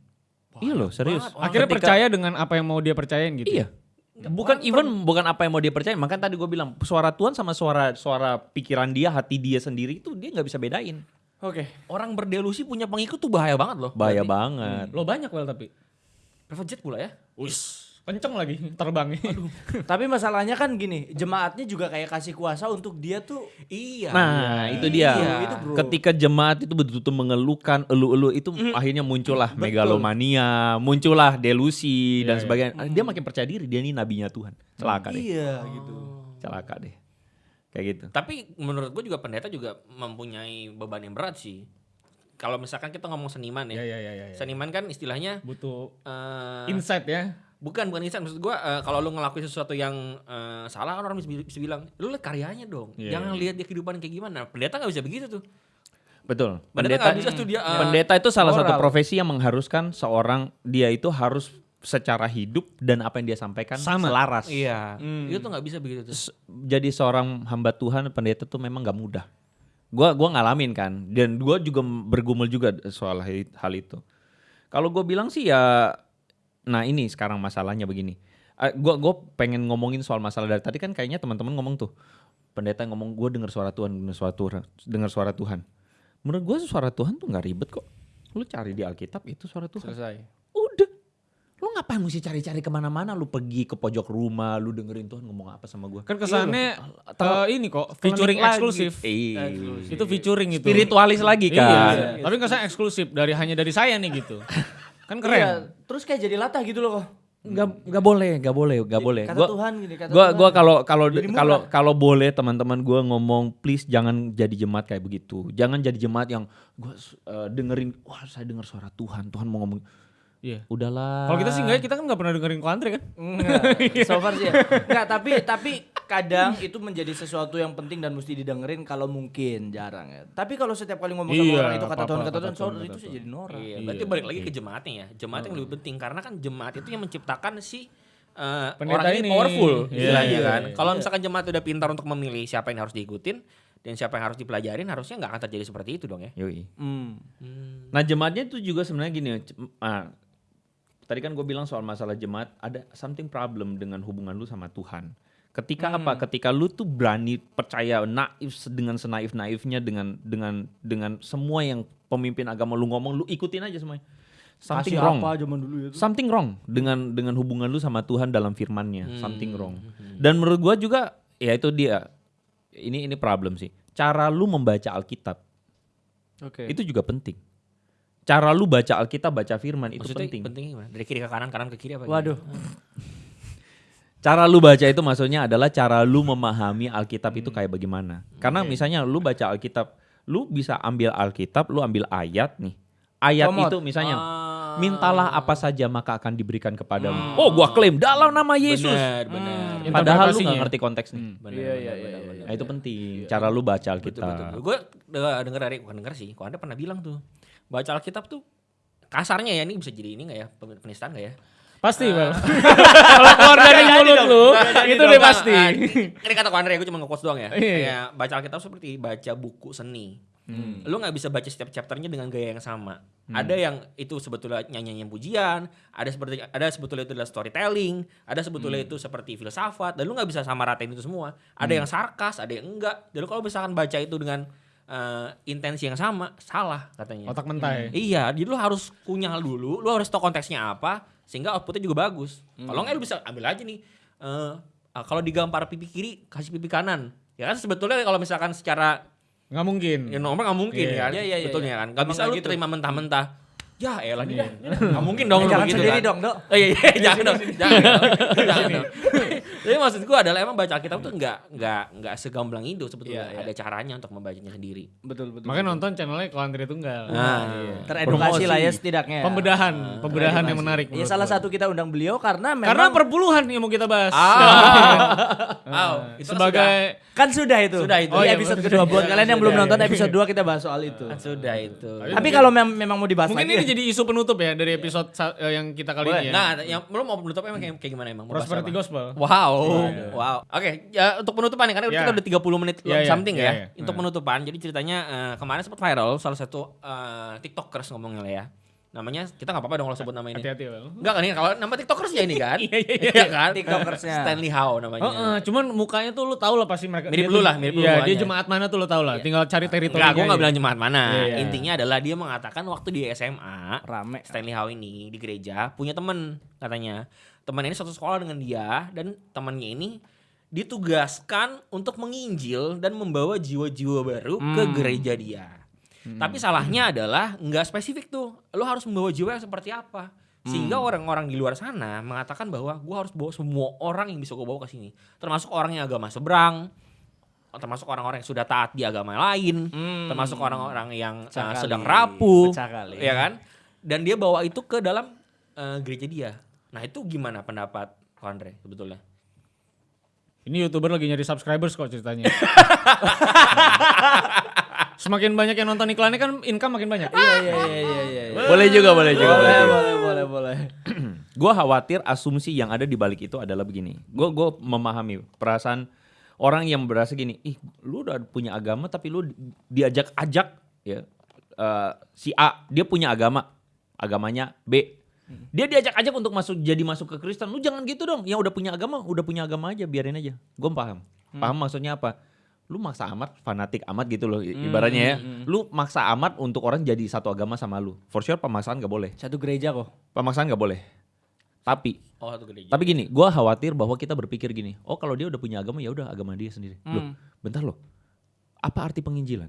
iya loh, serius. Akhirnya Ketika- percaya dengan apa yang mau dia percayain gitu. Iya. Bukan even bukan apa yang mau dia percaya. Makanya tadi gue bilang suara Tuhan sama suara suara pikiran dia, hati dia sendiri itu dia nggak bisa bedain. Oke. Orang berdelusi punya pengikut tuh bahaya banget loh. Bahaya Berarti. banget. Lo banyak well tapi. Private jet pula ya. Wis, kenceng lagi terbangnya. Tapi masalahnya kan gini, jemaatnya juga kayak kasih kuasa untuk dia tuh Iya. Nah, itu dia. Iya, itu bro. Ketika jemaat itu betul-betul mengeluhkan elu-elu itu akhirnya muncullah megalomania, muncullah delusi dan sebagainya. Ah, Dia makin percaya diri dia ini nabinya Tuhan. Celaka deh. Iya gitu. Celaka deh. Kayak gitu. Tapi menurut gue juga pendeta juga mempunyai beban yang berat sih. Kalau misalkan kita ngomong seniman ya. Iya, iya, iya, iya. Seniman kan istilahnya Butuh eh, insight ya. Bukan bukan insan maksud gua eh, kalau lu ngelakuin sesuatu yang eh, salah kan orang bisa, bisa bilang lu lihat karyanya dong. Iya, Jangan lihat dia kehidupan kayak gimana. Pendeta nggak bisa begitu tuh. Betul. Pendeta nggak bisa tuh dia eh, Pendeta itu salah satu moral. profesi yang mengharuskan seorang dia itu harus secara hidup dan apa yang dia sampaikan Sama. selaras. Iya. Itu tuh nggak bisa begitu tuh. Jadi seorang hamba Tuhan pendeta tuh memang gak mudah. Gua gua ngalamin kan dan gua juga bergumul juga soal hal hal itu. Kalau gue bilang sih ya nah ini sekarang masalahnya begini. Eh, gua gua pengen ngomongin soal masalah dari tadi kan kayaknya teman-teman ngomong tuh pendeta ngomong gue dengar suara Tuhan dengar suara Tuhan dengar suara Tuhan. Menurut gue suara Tuhan tuh nggak ribet kok. Lu cari di Alkitab itu suara Tuhan. Selesai. Udah. Lu ngapain mesti cari-cari ke mana-mana? Lu pergi ke pojok rumah, lu dengerin Tuhan ngomong apa sama gue. Kan kesannya Terlalu- eh, ini kok featuring lagi. eksklusif. Iya. Itu featuring itu. Spiritualis lagi Iya, kan. tapi kesan eksklusif dari hanya dari saya nih gitu. Kan Iya, keren. terus kayak jadi latah gitu loh kok. Nggak nggak boleh, nggak boleh, nggak boleh. Kata Gua- Tuhan gini, kata gua Tuhan. gua kalau kalau kalau kalau boleh teman-teman gua ngomong please jangan jadi jemaat kayak begitu. Jangan jadi jemaat yang gua eh, dengerin wah saya dengar suara Tuhan, Tuhan mau ngomong. Iya. Udahlah. Kalau kita sih enggak, kita kan nggak pernah dengerin ko Andre kan? Enggak, so far sih ya. Enggak, tapi tapi kadang itu menjadi sesuatu yang penting dan mesti didengerin kalau mungkin jarang ya. Tapi kalau setiap kali ngomong sama Iya, orang itu kata Tuhan kata Tuhan, Tuhan, so, kata itu sih jadi norak. Iya, berarti balik lagi ke jemaatnya ya. Jemaat yang lebih penting karena kan jemaat itu yang menciptakan si eh, Pendeta orang ini ini. powerful Iya, istilahnya iya, kan. iya. Kalau misalkan jemaat udah pintar untuk memilih siapa yang harus diikutin dan siapa yang harus dipelajarin harusnya nggak akan terjadi seperti itu dong ya. Yoi. Hmm. Nah jemaatnya itu juga sebenarnya gini. ah, tadi kan gue bilang soal masalah jemaat ada something problem dengan hubungan lu sama Tuhan. Ketika apa? Ketika lu tuh berani percaya naif dengan senaif naifnya dengan dengan dengan semua yang pemimpin agama lu ngomong lu ikutin aja semuanya. Something Kasih wrong. apa zaman dulu ya tuh. Something wrong dengan dengan hubungan lu sama Tuhan dalam firman-Nya. Something wrong. Dan menurut gua juga ya itu dia. Ini ini problem sih. Cara lu membaca Alkitab Oke. itu juga penting. Cara lu baca Alkitab, baca firman itu Maksudnya penting. pentingnya gimana? Dari kiri ke kanan, kanan ke kiri apa? Waduh. Cara lu baca itu maksudnya adalah cara lu memahami Alkitab itu kayak bagaimana. Karena misalnya lu baca Alkitab, lu bisa ambil Alkitab, lu ambil ayat nih. Ayat Komot. itu misalnya, Ah. mintalah apa saja maka akan diberikan kepadamu. Oh, gua klaim dalam nama Yesus. Benar, benar. Hmm. Padahal lu nggak ngerti konteksnya. Benar, Iya, benar, iya, benar, iya, benar. Nah, itu penting. Cara lu baca Alkitab. betul, betul. Gue dengar dari bukan dengar sih. Kok Anda pernah bilang tuh baca Alkitab tuh kasarnya ya ini bisa jadi ini nggak ya penistaan nggak ya? Pasti, Bang. Kalau keluar dari mulut itu udah pasti. Nah, ini kata Andre, gue cuma nge-quotes doang ya. Iya. Kayak baca Alkitab seperti baca buku seni. Lu nggak bisa baca setiap chapternya dengan gaya yang sama. Ada yang itu sebetulnya nyanyian pujian, ada seperti ada sebetulnya itu adalah storytelling, ada sebetulnya itu seperti filsafat, dan lu nggak bisa sama ratain itu semua. Ada yang sarkas, ada yang enggak. Dan lu kalau misalkan baca itu dengan eh, intensi yang sama, salah katanya. Otak mentai. Iya, jadi lu harus kunyah dulu, lu harus tahu konteksnya apa, sehingga outputnya juga bagus. Kalau nggak lu bisa ambil aja nih, eh ah, kalau digampar pipi kiri, kasih pipi kanan. Ya kan sebetulnya kalau misalkan secara Nggak mungkin. ya nomor nggak mungkin Iya. kan, Iya, iya, iya, betulnya iya. kan. Gak Emang bisa nggak lu gitu. terima mentah-mentah. Ya elah dia, nggak mungkin dong Eh, lu jangan begitu sendiri kan. dong, Dok. Oh iya, iya jangan dong, jangan dong. Jangan dong. Jadi maksud gua adalah emang baca Alkitab tuh nggak nggak nggak segamblang itu sebetulnya. Iya, iya. Ada caranya untuk membacanya sendiri. Betul betul. Makanya nonton channelnya Kuantri Tunggal. Nah, teredukasi lah ya setidaknya. Pembedahan, pembedahan yang menarik. Ya salah satu kita undang beliau karena memang Karena perpuluhan yang mau kita bahas. Ah, itu kan sebagai kan sudah itu. Sudah itu. Oh, di iya, episode sudah. kedua buat Iya, kalian yang belum nonton iya. episode 2 kita bahas soal itu. Kan sudah itu. Tapi kalau mem- memang mau dibahas Mungkin lagi ini jadi isu penutup ya dari episode sa- eh, yang kita kali Boleh. ini ya. Nah, yang lu mau menutup emang kayak, kayak gimana emang? Mau Prosperity? Gospel. Wow, wow. Oke, ya untuk penutupan nih karena Ya. kita udah 30 menit Ya, ya, something ya, ya. Untuk penutupan, jadi ceritanya eh, kemarin sempat viral salah satu eh, TikTokers ngomongnya ya. Namanya kita nggak apa-apa dong kalau sebut nama ini. Hati-hati Bang. Enggak kan ini kalau nama TikTokers ya ini kan? Iya, iya, iya. Iya kan? TikTokersnya. Stanley Howe namanya. Oh, eh, cuman mukanya tuh lu tau lah pasti mereka. Mirip lu lah, mirip lu Iya, dia jemaat mana tuh lu tau lah. Iya. Tinggal cari teritori. Enggak, gue nggak bilang jemaat mana. Iya, iya. Intinya adalah dia mengatakan waktu di SMA Rame. Stanley Howe ini di gereja punya temen katanya. Teman ini satu sekolah dengan dia dan temannya ini ditugaskan untuk menginjil dan membawa jiwa-jiwa baru ke gereja dia. Tapi salahnya adalah nggak spesifik tuh. Lo harus membawa jiwa yang seperti apa? Sehingga orang-orang di luar sana mengatakan bahwa gua harus bawa semua orang yang bisa gue bawa ke sini. Termasuk orang yang agama seberang, termasuk orang-orang yang sudah taat di agama lain, termasuk orang-orang yang uh, Pecah sedang rapuh, ya kan? Dan dia bawa itu ke dalam uh, gereja dia. Nah itu gimana pendapat Andre sebetulnya? Ini youtuber lagi nyari subscribers kok ceritanya. Semakin banyak yang nonton iklannya kan income makin banyak. Iya iya iya iya iya. Boleh juga, boleh juga. Boleh boleh boleh boleh boleh. Gue khawatir asumsi yang ada di balik itu adalah begini. Gue gue memahami perasaan orang yang berasa gini, ih lu udah punya agama tapi lu diajak-ajak ya eh, si A dia punya agama, agamanya B. Dia diajak-ajak untuk masuk jadi masuk ke Kristen. Lu jangan gitu dong. Yang udah punya agama, udah punya agama aja, biarin aja. Gue paham. Paham maksudnya apa? Lu maksa amat, fanatik amat gitu loh i- ibaratnya ya. Lu maksa amat untuk orang jadi satu agama sama lu. For sure pemaksaan gak boleh. Satu gereja kok. Pemaksaan gak boleh. Tapi Oh satu gereja. tapi gini, gua khawatir bahwa kita berpikir gini, oh kalau dia udah punya agama ya udah agama dia sendiri. Loh, bentar loh. Apa arti penginjilan?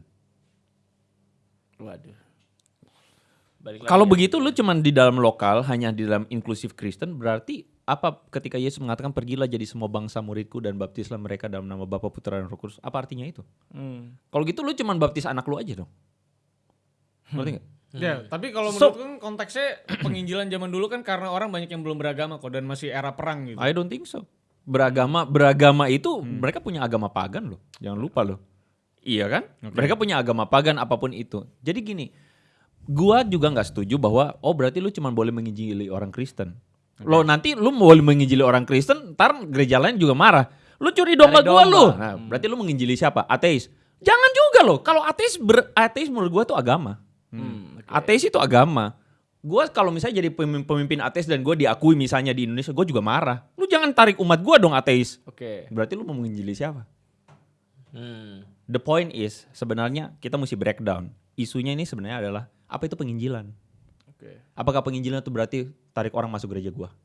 Waduh. Kalau ya. begitu lu cuman di dalam lokal, hanya di dalam inklusif Kristen, berarti apa ketika Yesus mengatakan pergilah jadi semua bangsa muridku dan baptislah mereka dalam nama Bapa Putra dan Roh Kudus, apa artinya itu? Kalau gitu lu cuman baptis anak lu aja dong. Ngerti nggak? Ya, tapi kalau So- menurut kan konteksnya penginjilan zaman dulu kan karena orang banyak yang belum beragama kok dan masih era perang gitu. I don't think so. Beragama beragama itu mereka punya agama pagan loh. Jangan lupa loh. Iya kan? Mereka punya agama pagan apa pun itu. Jadi gini, gua juga nggak setuju bahwa oh berarti lu cuma boleh menginjili orang Kristen. Lo nanti lu boleh menginjili orang Kristen, ntar gereja lain juga marah. Lu curi domba Tarik gua lu. Nah, berarti lu menginjili siapa? Ateis. Jangan juga loh. Kalau ateis ber, ateis menurut gua tuh agama. Ateis itu agama. Gua kalau misalnya jadi pemimpin, pemimpin ateis dan gue diakui misalnya di Indonesia, gue juga marah. Lu jangan tarik umat gua dong ateis. Oke. Berarti lu mau menginjili siapa? Hmm. The point is sebenarnya kita mesti breakdown. Isunya ini sebenarnya adalah apa itu penginjilan? Oke. Apakah penginjilan itu berarti tarik orang masuk gereja gua?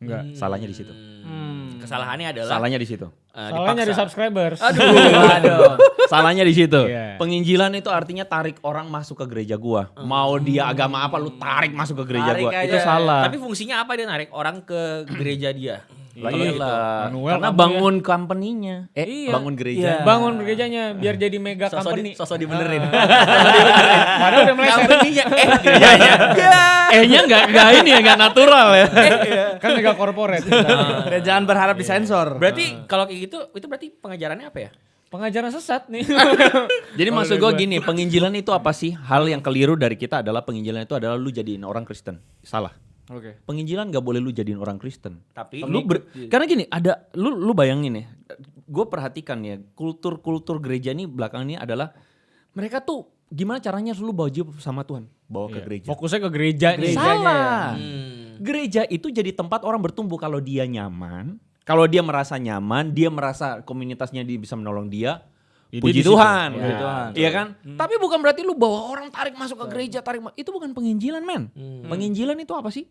Enggak. Salahnya di situ. Hmm. Kesalahannya adalah Salahnya di situ. eh, Salahnya dipaksa. dari subscribers. Aduh. Salahnya di situ. Iya. Penginjilan itu artinya tarik orang masuk ke gereja gua. Mau dia agama apa lu tarik masuk ke gereja Tarik gua. aja. Itu salah. Tapi fungsinya apa dia narik orang ke gereja dia? Lah Kalau gitu. iyalah. Manuel Karena kamu bangun company-nya. Eh, Iya. bangun gereja. Iya. Bangun gerejanya biar jadi mega Sosok, company. di, sosok dibenerin. Padahal udah meleset. Company-nya eh gerejanya. Eh-nya enggak enggak ini ya, enggak natural ya. kan mega corporate. Dan jangan berharap disensor. Berarti kalau kayak gitu itu berarti pengajarannya apa ya? Pengajaran sesat nih. Jadi Kalau maksud gue gua. gini, penginjilan itu apa sih? Hal yang keliru dari kita adalah penginjilan itu adalah lu jadiin orang Kristen. Salah. Oke. Penginjilan nggak boleh lu jadiin orang Kristen. Tapi Lu ber- karena gini, ada lu lu bayangin ya. Gue perhatikan ya, kultur-kultur gereja ini belakangan ini adalah mereka tuh gimana caranya lu bawa jiwa sama Tuhan, bawa ke Iya. gereja. Fokusnya ke gereja nih. Salah. Hmm. Gereja itu jadi tempat orang bertumbuh kalau dia nyaman, kalau dia merasa nyaman, dia merasa komunitasnya dia bisa menolong dia. Ya, puji. Tuhan, Ya, Puji Tuhan. Iya kan? Tapi bukan berarti lu bawa orang tarik masuk ke gereja, tarik ma- itu bukan penginjilan, men. Hmm. Penginjilan itu apa sih?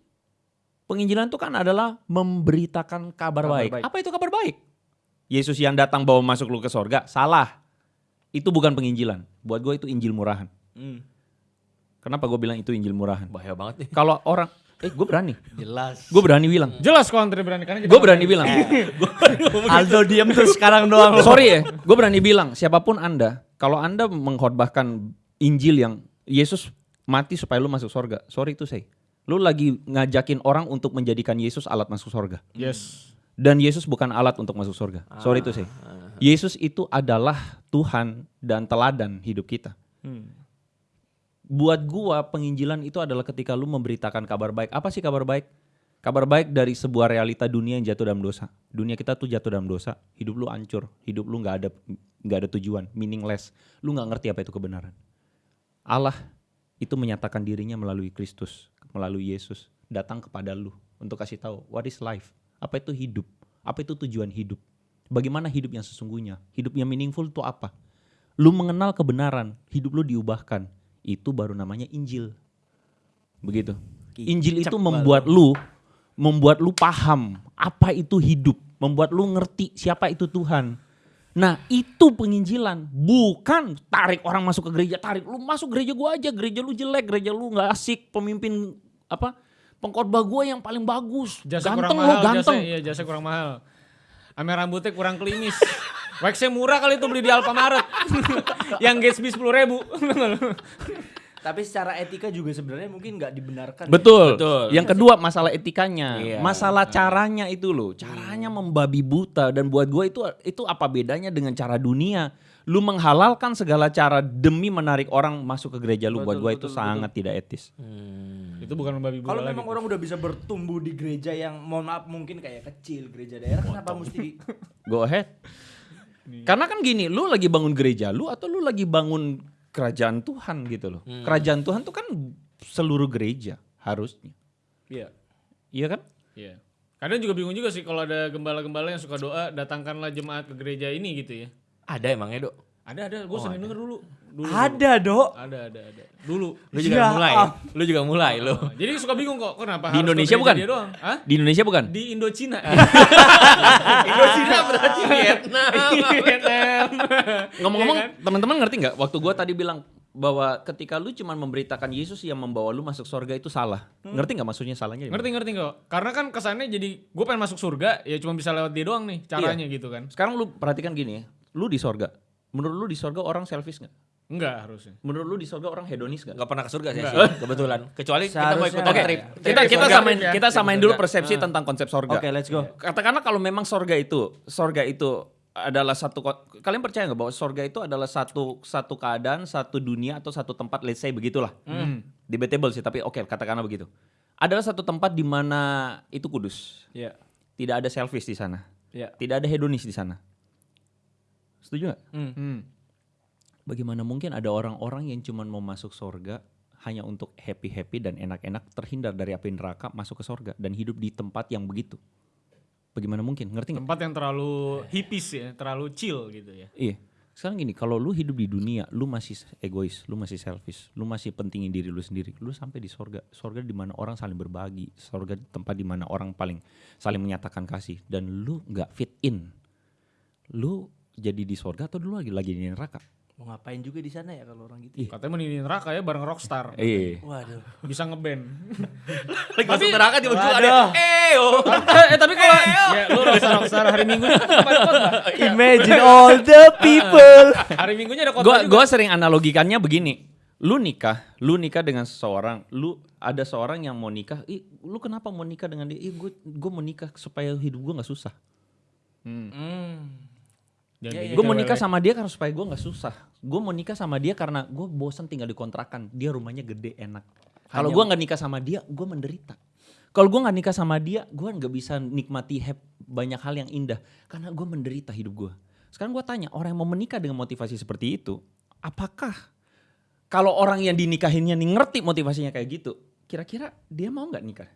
Penginjilan itu kan adalah memberitakan kabar, Kabar baik. baik. Apa itu kabar baik? Yesus yang datang bawa masuk lu ke sorga, salah. Itu bukan penginjilan. Buat gue itu injil murahan. Hmm. Kenapa gue bilang itu injil murahan? bahaya banget nih. Kalau orang, eh gue berani, Jelas. gue berani bilang, Jelas kok Andre berani karena gue berani bilang, Aldo diem terus sekarang doang. sorry ya, gue berani bilang, siapa pun anda, kalau anda mengkhotbahkan injil yang Yesus mati supaya lu masuk sorga, sorry itu saya, lu lagi ngajakin orang untuk menjadikan Yesus alat masuk sorga. Yes. Dan Yesus bukan alat untuk masuk surga. Sorry itu sih. Yesus itu adalah Tuhan dan teladan hidup kita. Buat gua penginjilan itu adalah ketika lu memberitakan kabar baik. Apa sih kabar baik? Kabar baik dari sebuah realita dunia yang jatuh dalam dosa. Dunia kita tuh jatuh dalam dosa. Hidup lu hancur. Hidup lu nggak ada nggak ada tujuan, meaningless. Lu nggak ngerti apa itu kebenaran. Allah itu menyatakan dirinya melalui Kristus, melalui Yesus, datang kepada lu untuk kasih tahu what is life, apa itu hidup, apa itu tujuan hidup, bagaimana hidup yang sesungguhnya, hidup yang meaningful itu apa. Lu mengenal kebenaran, hidup lu diubahkan, itu baru namanya Injil. Begitu. Injil itu membuat lu membuat lu paham apa itu hidup, membuat lu ngerti siapa itu Tuhan. Nah itu penginjilan, bukan tarik orang masuk ke gereja, tarik lu masuk gereja gua aja, gereja lu jelek, gereja lu nggak asik, pemimpin apa pengkhotbah gua yang paling bagus, Jasa ganteng kurang mahal, ganteng. Jasa, iya jasa kurang mahal. Ame rambutnya kurang klimis. Waxnya murah kali itu beli di Alfamaret. yang Gatsby 10 ribu. Tapi secara etika juga sebenarnya mungkin nggak dibenarkan. ya. Betul. Betul. Yang kedua masalah etikanya, Iya. masalah caranya itu loh, caranya membabi buta dan buat gue itu itu apa bedanya dengan cara dunia? Lu menghalalkan segala cara demi menarik orang masuk ke gereja lu buat gue itu sangat tidak etis. itu bukan membabi buta Kalau memang orang udah bisa bertumbuh di gereja yang mohon maaf mungkin kayak kecil gereja daerah kenapa mesti Go ahead. Karena kan gini, lu lagi bangun gereja lu atau lu lagi bangun kerajaan Tuhan gitu loh. Kerajaan Tuhan tuh kan seluruh gereja harusnya. Iya. Iya kan? Iya. Kadang juga bingung juga sih kalau ada gembala-gembala yang suka doa datangkanlah jemaat ke gereja ini gitu ya. Ada emangnya, Dok? Ada ada, gue sering denger dulu. dulu. Ada, Dok. Ada ada ada. Dulu. Lu juga Ya mulai. am- Lu juga mulai lu. Nah, jadi suka bingung kok kenapa Di Indonesia bukan? Dia doang. Hah? Di Indonesia bukan? Di Indochina. Indonesia berarti Vietnam. Vietnam. Ngomong-ngomong, Iya kan? teman-teman ngerti nggak? Waktu gua tadi bilang bahwa ketika lu cuma memberitakan Yesus yang membawa lu masuk surga itu salah. Ngerti nggak maksudnya salahnya? di mana? Ngerti ngerti kok. Karena kan kesannya jadi gue pengen masuk surga ya cuma bisa lewat dia doang nih caranya gitu kan. Sekarang lu perhatikan gini ya, lu di surga. Menurut lu di surga orang selfish nggak? Enggak harusnya. Menurut lu di surga orang hedonis nggak? Gak pernah ke surga saya Enggak. sih, kebetulan. Kecuali kita mau ikutan enggak. trip. Kita kita samain ya. kita samain dulu persepsi tentang konsep surga. Oke, let's go. Katakanlah kalau memang surga itu, surga itu adalah satu kalian percaya nggak bahwa surga itu adalah satu satu keadaan, satu dunia atau satu tempat let's say begitulah. Debatable sih, tapi oke katakanlah begitu. Adalah satu tempat di mana itu kudus. Iya. Tidak ada selfish di sana. Iya. Tidak ada hedonis di sana. Setuju nggak? Hmm. Bagaimana mungkin ada orang-orang yang cuma mau masuk surga hanya untuk happy-happy dan enak-enak terhindar dari api neraka masuk ke surga dan hidup di tempat yang begitu? Bagaimana mungkin? Ngerti nggak? Tempat yang terlalu hippies ya, terlalu chill gitu ya. Iya. Sekarang gini, kalau lu hidup di dunia, lu masih egois, lu masih selfish, lu masih pentingin diri lu sendiri, lu sampai di sorga. Sorga di mana orang saling berbagi, sorga di tempat di mana orang paling saling menyatakan kasih dan lu nggak fit in. Lu jadi di sorga atau dulu lagi lagi di neraka? Mau ngapain juga di sana ya kalau orang gitu? Katanya mau di neraka ya bareng rockstar. Iya. Waduh. Bisa ngeband. Lagi masuk neraka tiba-tiba ada. Waduh. Eh, oh. eh tapi kalau ya lu rockstar rockstar hari Minggu ada. Imagine all the people. Hari Minggunya ada Gua juga. gua sering analogikannya begini. Lu nikah, lu nikah dengan seseorang, lu ada seorang yang mau nikah, ih lu kenapa mau nikah dengan dia? Ih gue gue mau nikah supaya hidup gue nggak susah. Hmm. Jangan Iya, kayak Gue gitu, mau nikah sama dia karena supaya gue nggak susah. Gue mau nikah sama dia karena gue bosan tinggal di kontrakan. Dia rumahnya gede enak. Kalau gue nggak nikah sama dia, gue menderita. Kalau gue nggak nikah sama dia, gue nggak bisa nikmati banyak hal yang indah karena gue menderita hidup gue. Sekarang gue tanya orang yang mau menikah dengan motivasi seperti itu, apakah kalau orang yang dinikahinnya nih ngerti motivasinya kayak gitu, kira-kira dia mau nggak nikah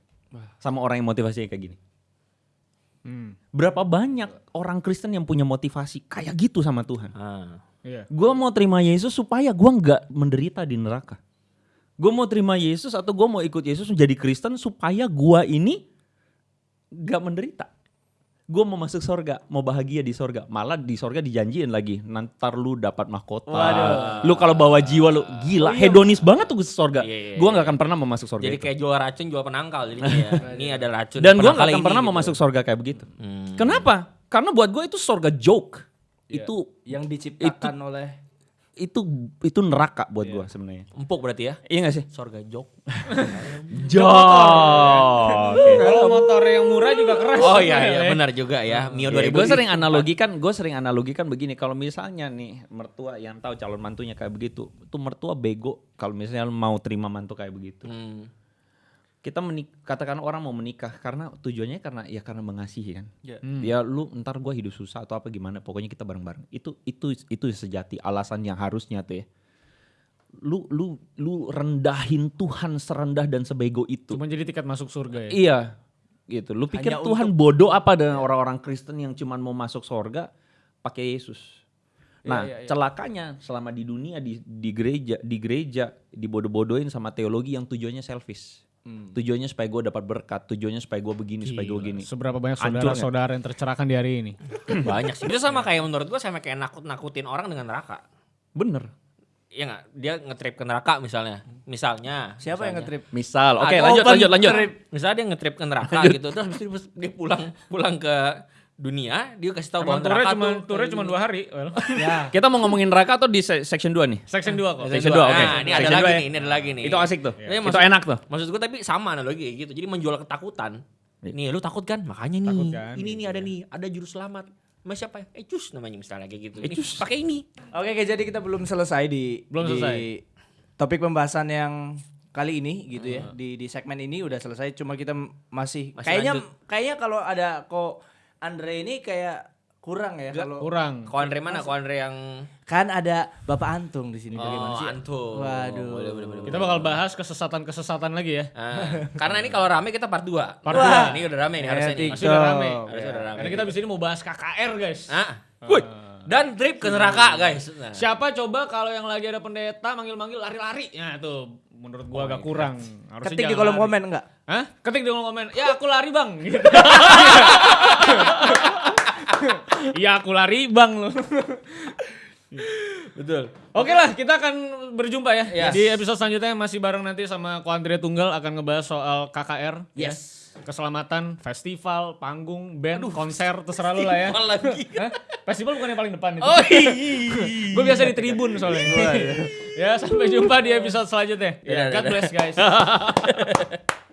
sama orang yang motivasinya kayak gini? Hmm. Berapa banyak orang Kristen yang punya motivasi kayak gitu sama Tuhan? Ah. Iya. Gue mau terima Yesus supaya gue nggak menderita di neraka. Gue mau terima Yesus atau gue mau ikut Yesus menjadi Kristen supaya gue ini nggak menderita. Gue mau masuk sorga, mau bahagia di sorga. Malah di sorga dijanjiin lagi, nanti lu dapat mahkota. Lu kalau bawa jiwa lu gila, hedonis banget tuh ke sorga. Iya, iya, gue nggak akan pernah mau masuk sorga Jadi itu. kayak jual racun jual penangkal jadi ya. ini ada racun. Dan gue nggak akan ini pernah mau gitu. masuk sorga kayak begitu. Hmm. Kenapa? Karena buat gue itu sorga joke. Itu yang diciptakan oleh itu itu neraka buat gue sebenarnya. Empuk berarti ya. Iya gak sih? Sorga jok. Jok. Kalau motor yang murah juga keras. Oh iya iya benar juga ya. Mio 2000. gue sering analogikan, gue sering analogikan begini. Kalau misalnya nih mertua yang tahu calon mantunya kayak begitu, tuh mertua bego. Kalau misalnya mau terima mantu kayak begitu, Hmm. Kita menik katakan orang mau menikah karena tujuannya karena ya karena mengasihi kan. Ya. Ya lu ntar gue hidup susah atau apa gimana, pokoknya kita bareng-bareng. Itu itu itu sejati alasan yang harusnya tuh ya. Lu lu lu rendahin Tuhan serendah dan sebego itu. Cuma jadi tiket masuk surga ya. Iya, gitu. Lu pikir Hanya Tuhan bodoh apa dengan orang-orang Kristen yang cuman mau masuk sorga pakai Yesus? Nah, Iya, iya, iya. celakanya selama di dunia di, di gereja, di gereja dibodoh-bodohin sama teologi yang tujuannya selfish. Hmm. Tujuannya supaya gue dapat berkat, tujuannya supaya gue begini, supaya gue gini. Seberapa banyak saudara-saudara yang tercerahkan di hari ini. Banyak sih. Itu sama kayak menurut gua sama kayak nakut-nakutin orang dengan neraka. Bener. Iya nggak? Dia ngetrip ke neraka misalnya. Misalnya. siapa yang misalnya. ngetrip? Misal, oke Ada lanjut, open lanjut, lanjut. trip. Misalnya dia ngetrip ke neraka gitu, terus habis itu dia pulang pulang ke dunia, dia kasih tahu bahwa Emang neraka cuma tuh turnya cuma dua hari. Well. ya. Kita mau ngomongin neraka atau di se- section 2 nih? Section 2 kok. Section dua, oke. Nah, ini ada lagi ya. nih, ini ada lagi nih. Itu asik tuh. Iya, itu maksud- enak tuh. Maksud gue tapi sama analogi gitu. Jadi menjual ketakutan. Nih lu takut kan? Makanya nih. Takut kan, ini nih ada nih, ada juru selamat. Mas siapa ya? Ecus namanya misalnya kayak gitu. Ini Ecus. Pakai ini. Oke, oke, jadi kita belum selesai di Belum di selesai. topik pembahasan yang kali ini gitu ya. Di di segmen ini udah selesai cuma kita masih, Masih kayaknya lanjut. kayaknya kalau ada kok Andre ini kayak kurang ya kalau Kurang. Ko Andre mana? Ko Andre yang kan ada Bapak Antung di sini bagaimana Oh, sih? Antum. Waduh. Boleh, boleh, boleh. Kita bakal bahas kesesatan-kesesatan lagi ya. Ah, karena ini kalau rame kita part 2. Part Wah. Ini udah rame nih harusnya. Masih udah rame. Harusnya udah rame. Karena kita abis ini mau bahas KKR guys. Ah. Wih. Dan trip ke neraka, guys. Nah. Siapa coba kalau yang lagi ada pendeta manggil-manggil lari-lari? Ya tuh menurut gua agak kurang. Harusnya Ketik di kolom lari. komen enggak? Hah? Ketik di kolom komen. Ya aku lari bang. Gitu. Iya aku lari bang lo. Betul. Oke lah kita akan berjumpa ya. Yes. Di episode selanjutnya masih bareng nanti sama Ko Andre Tunggal akan ngebahas soal KKR. ya. Keselamatan, festival, panggung, band, konser, terserah lu lah ya. Lagi? Hah? Festival bukan yang paling depan itu. Oh iya. Gue biasa di tribun soalnya. ya sampai jumpa di episode selanjutnya. Iya, God bless guys.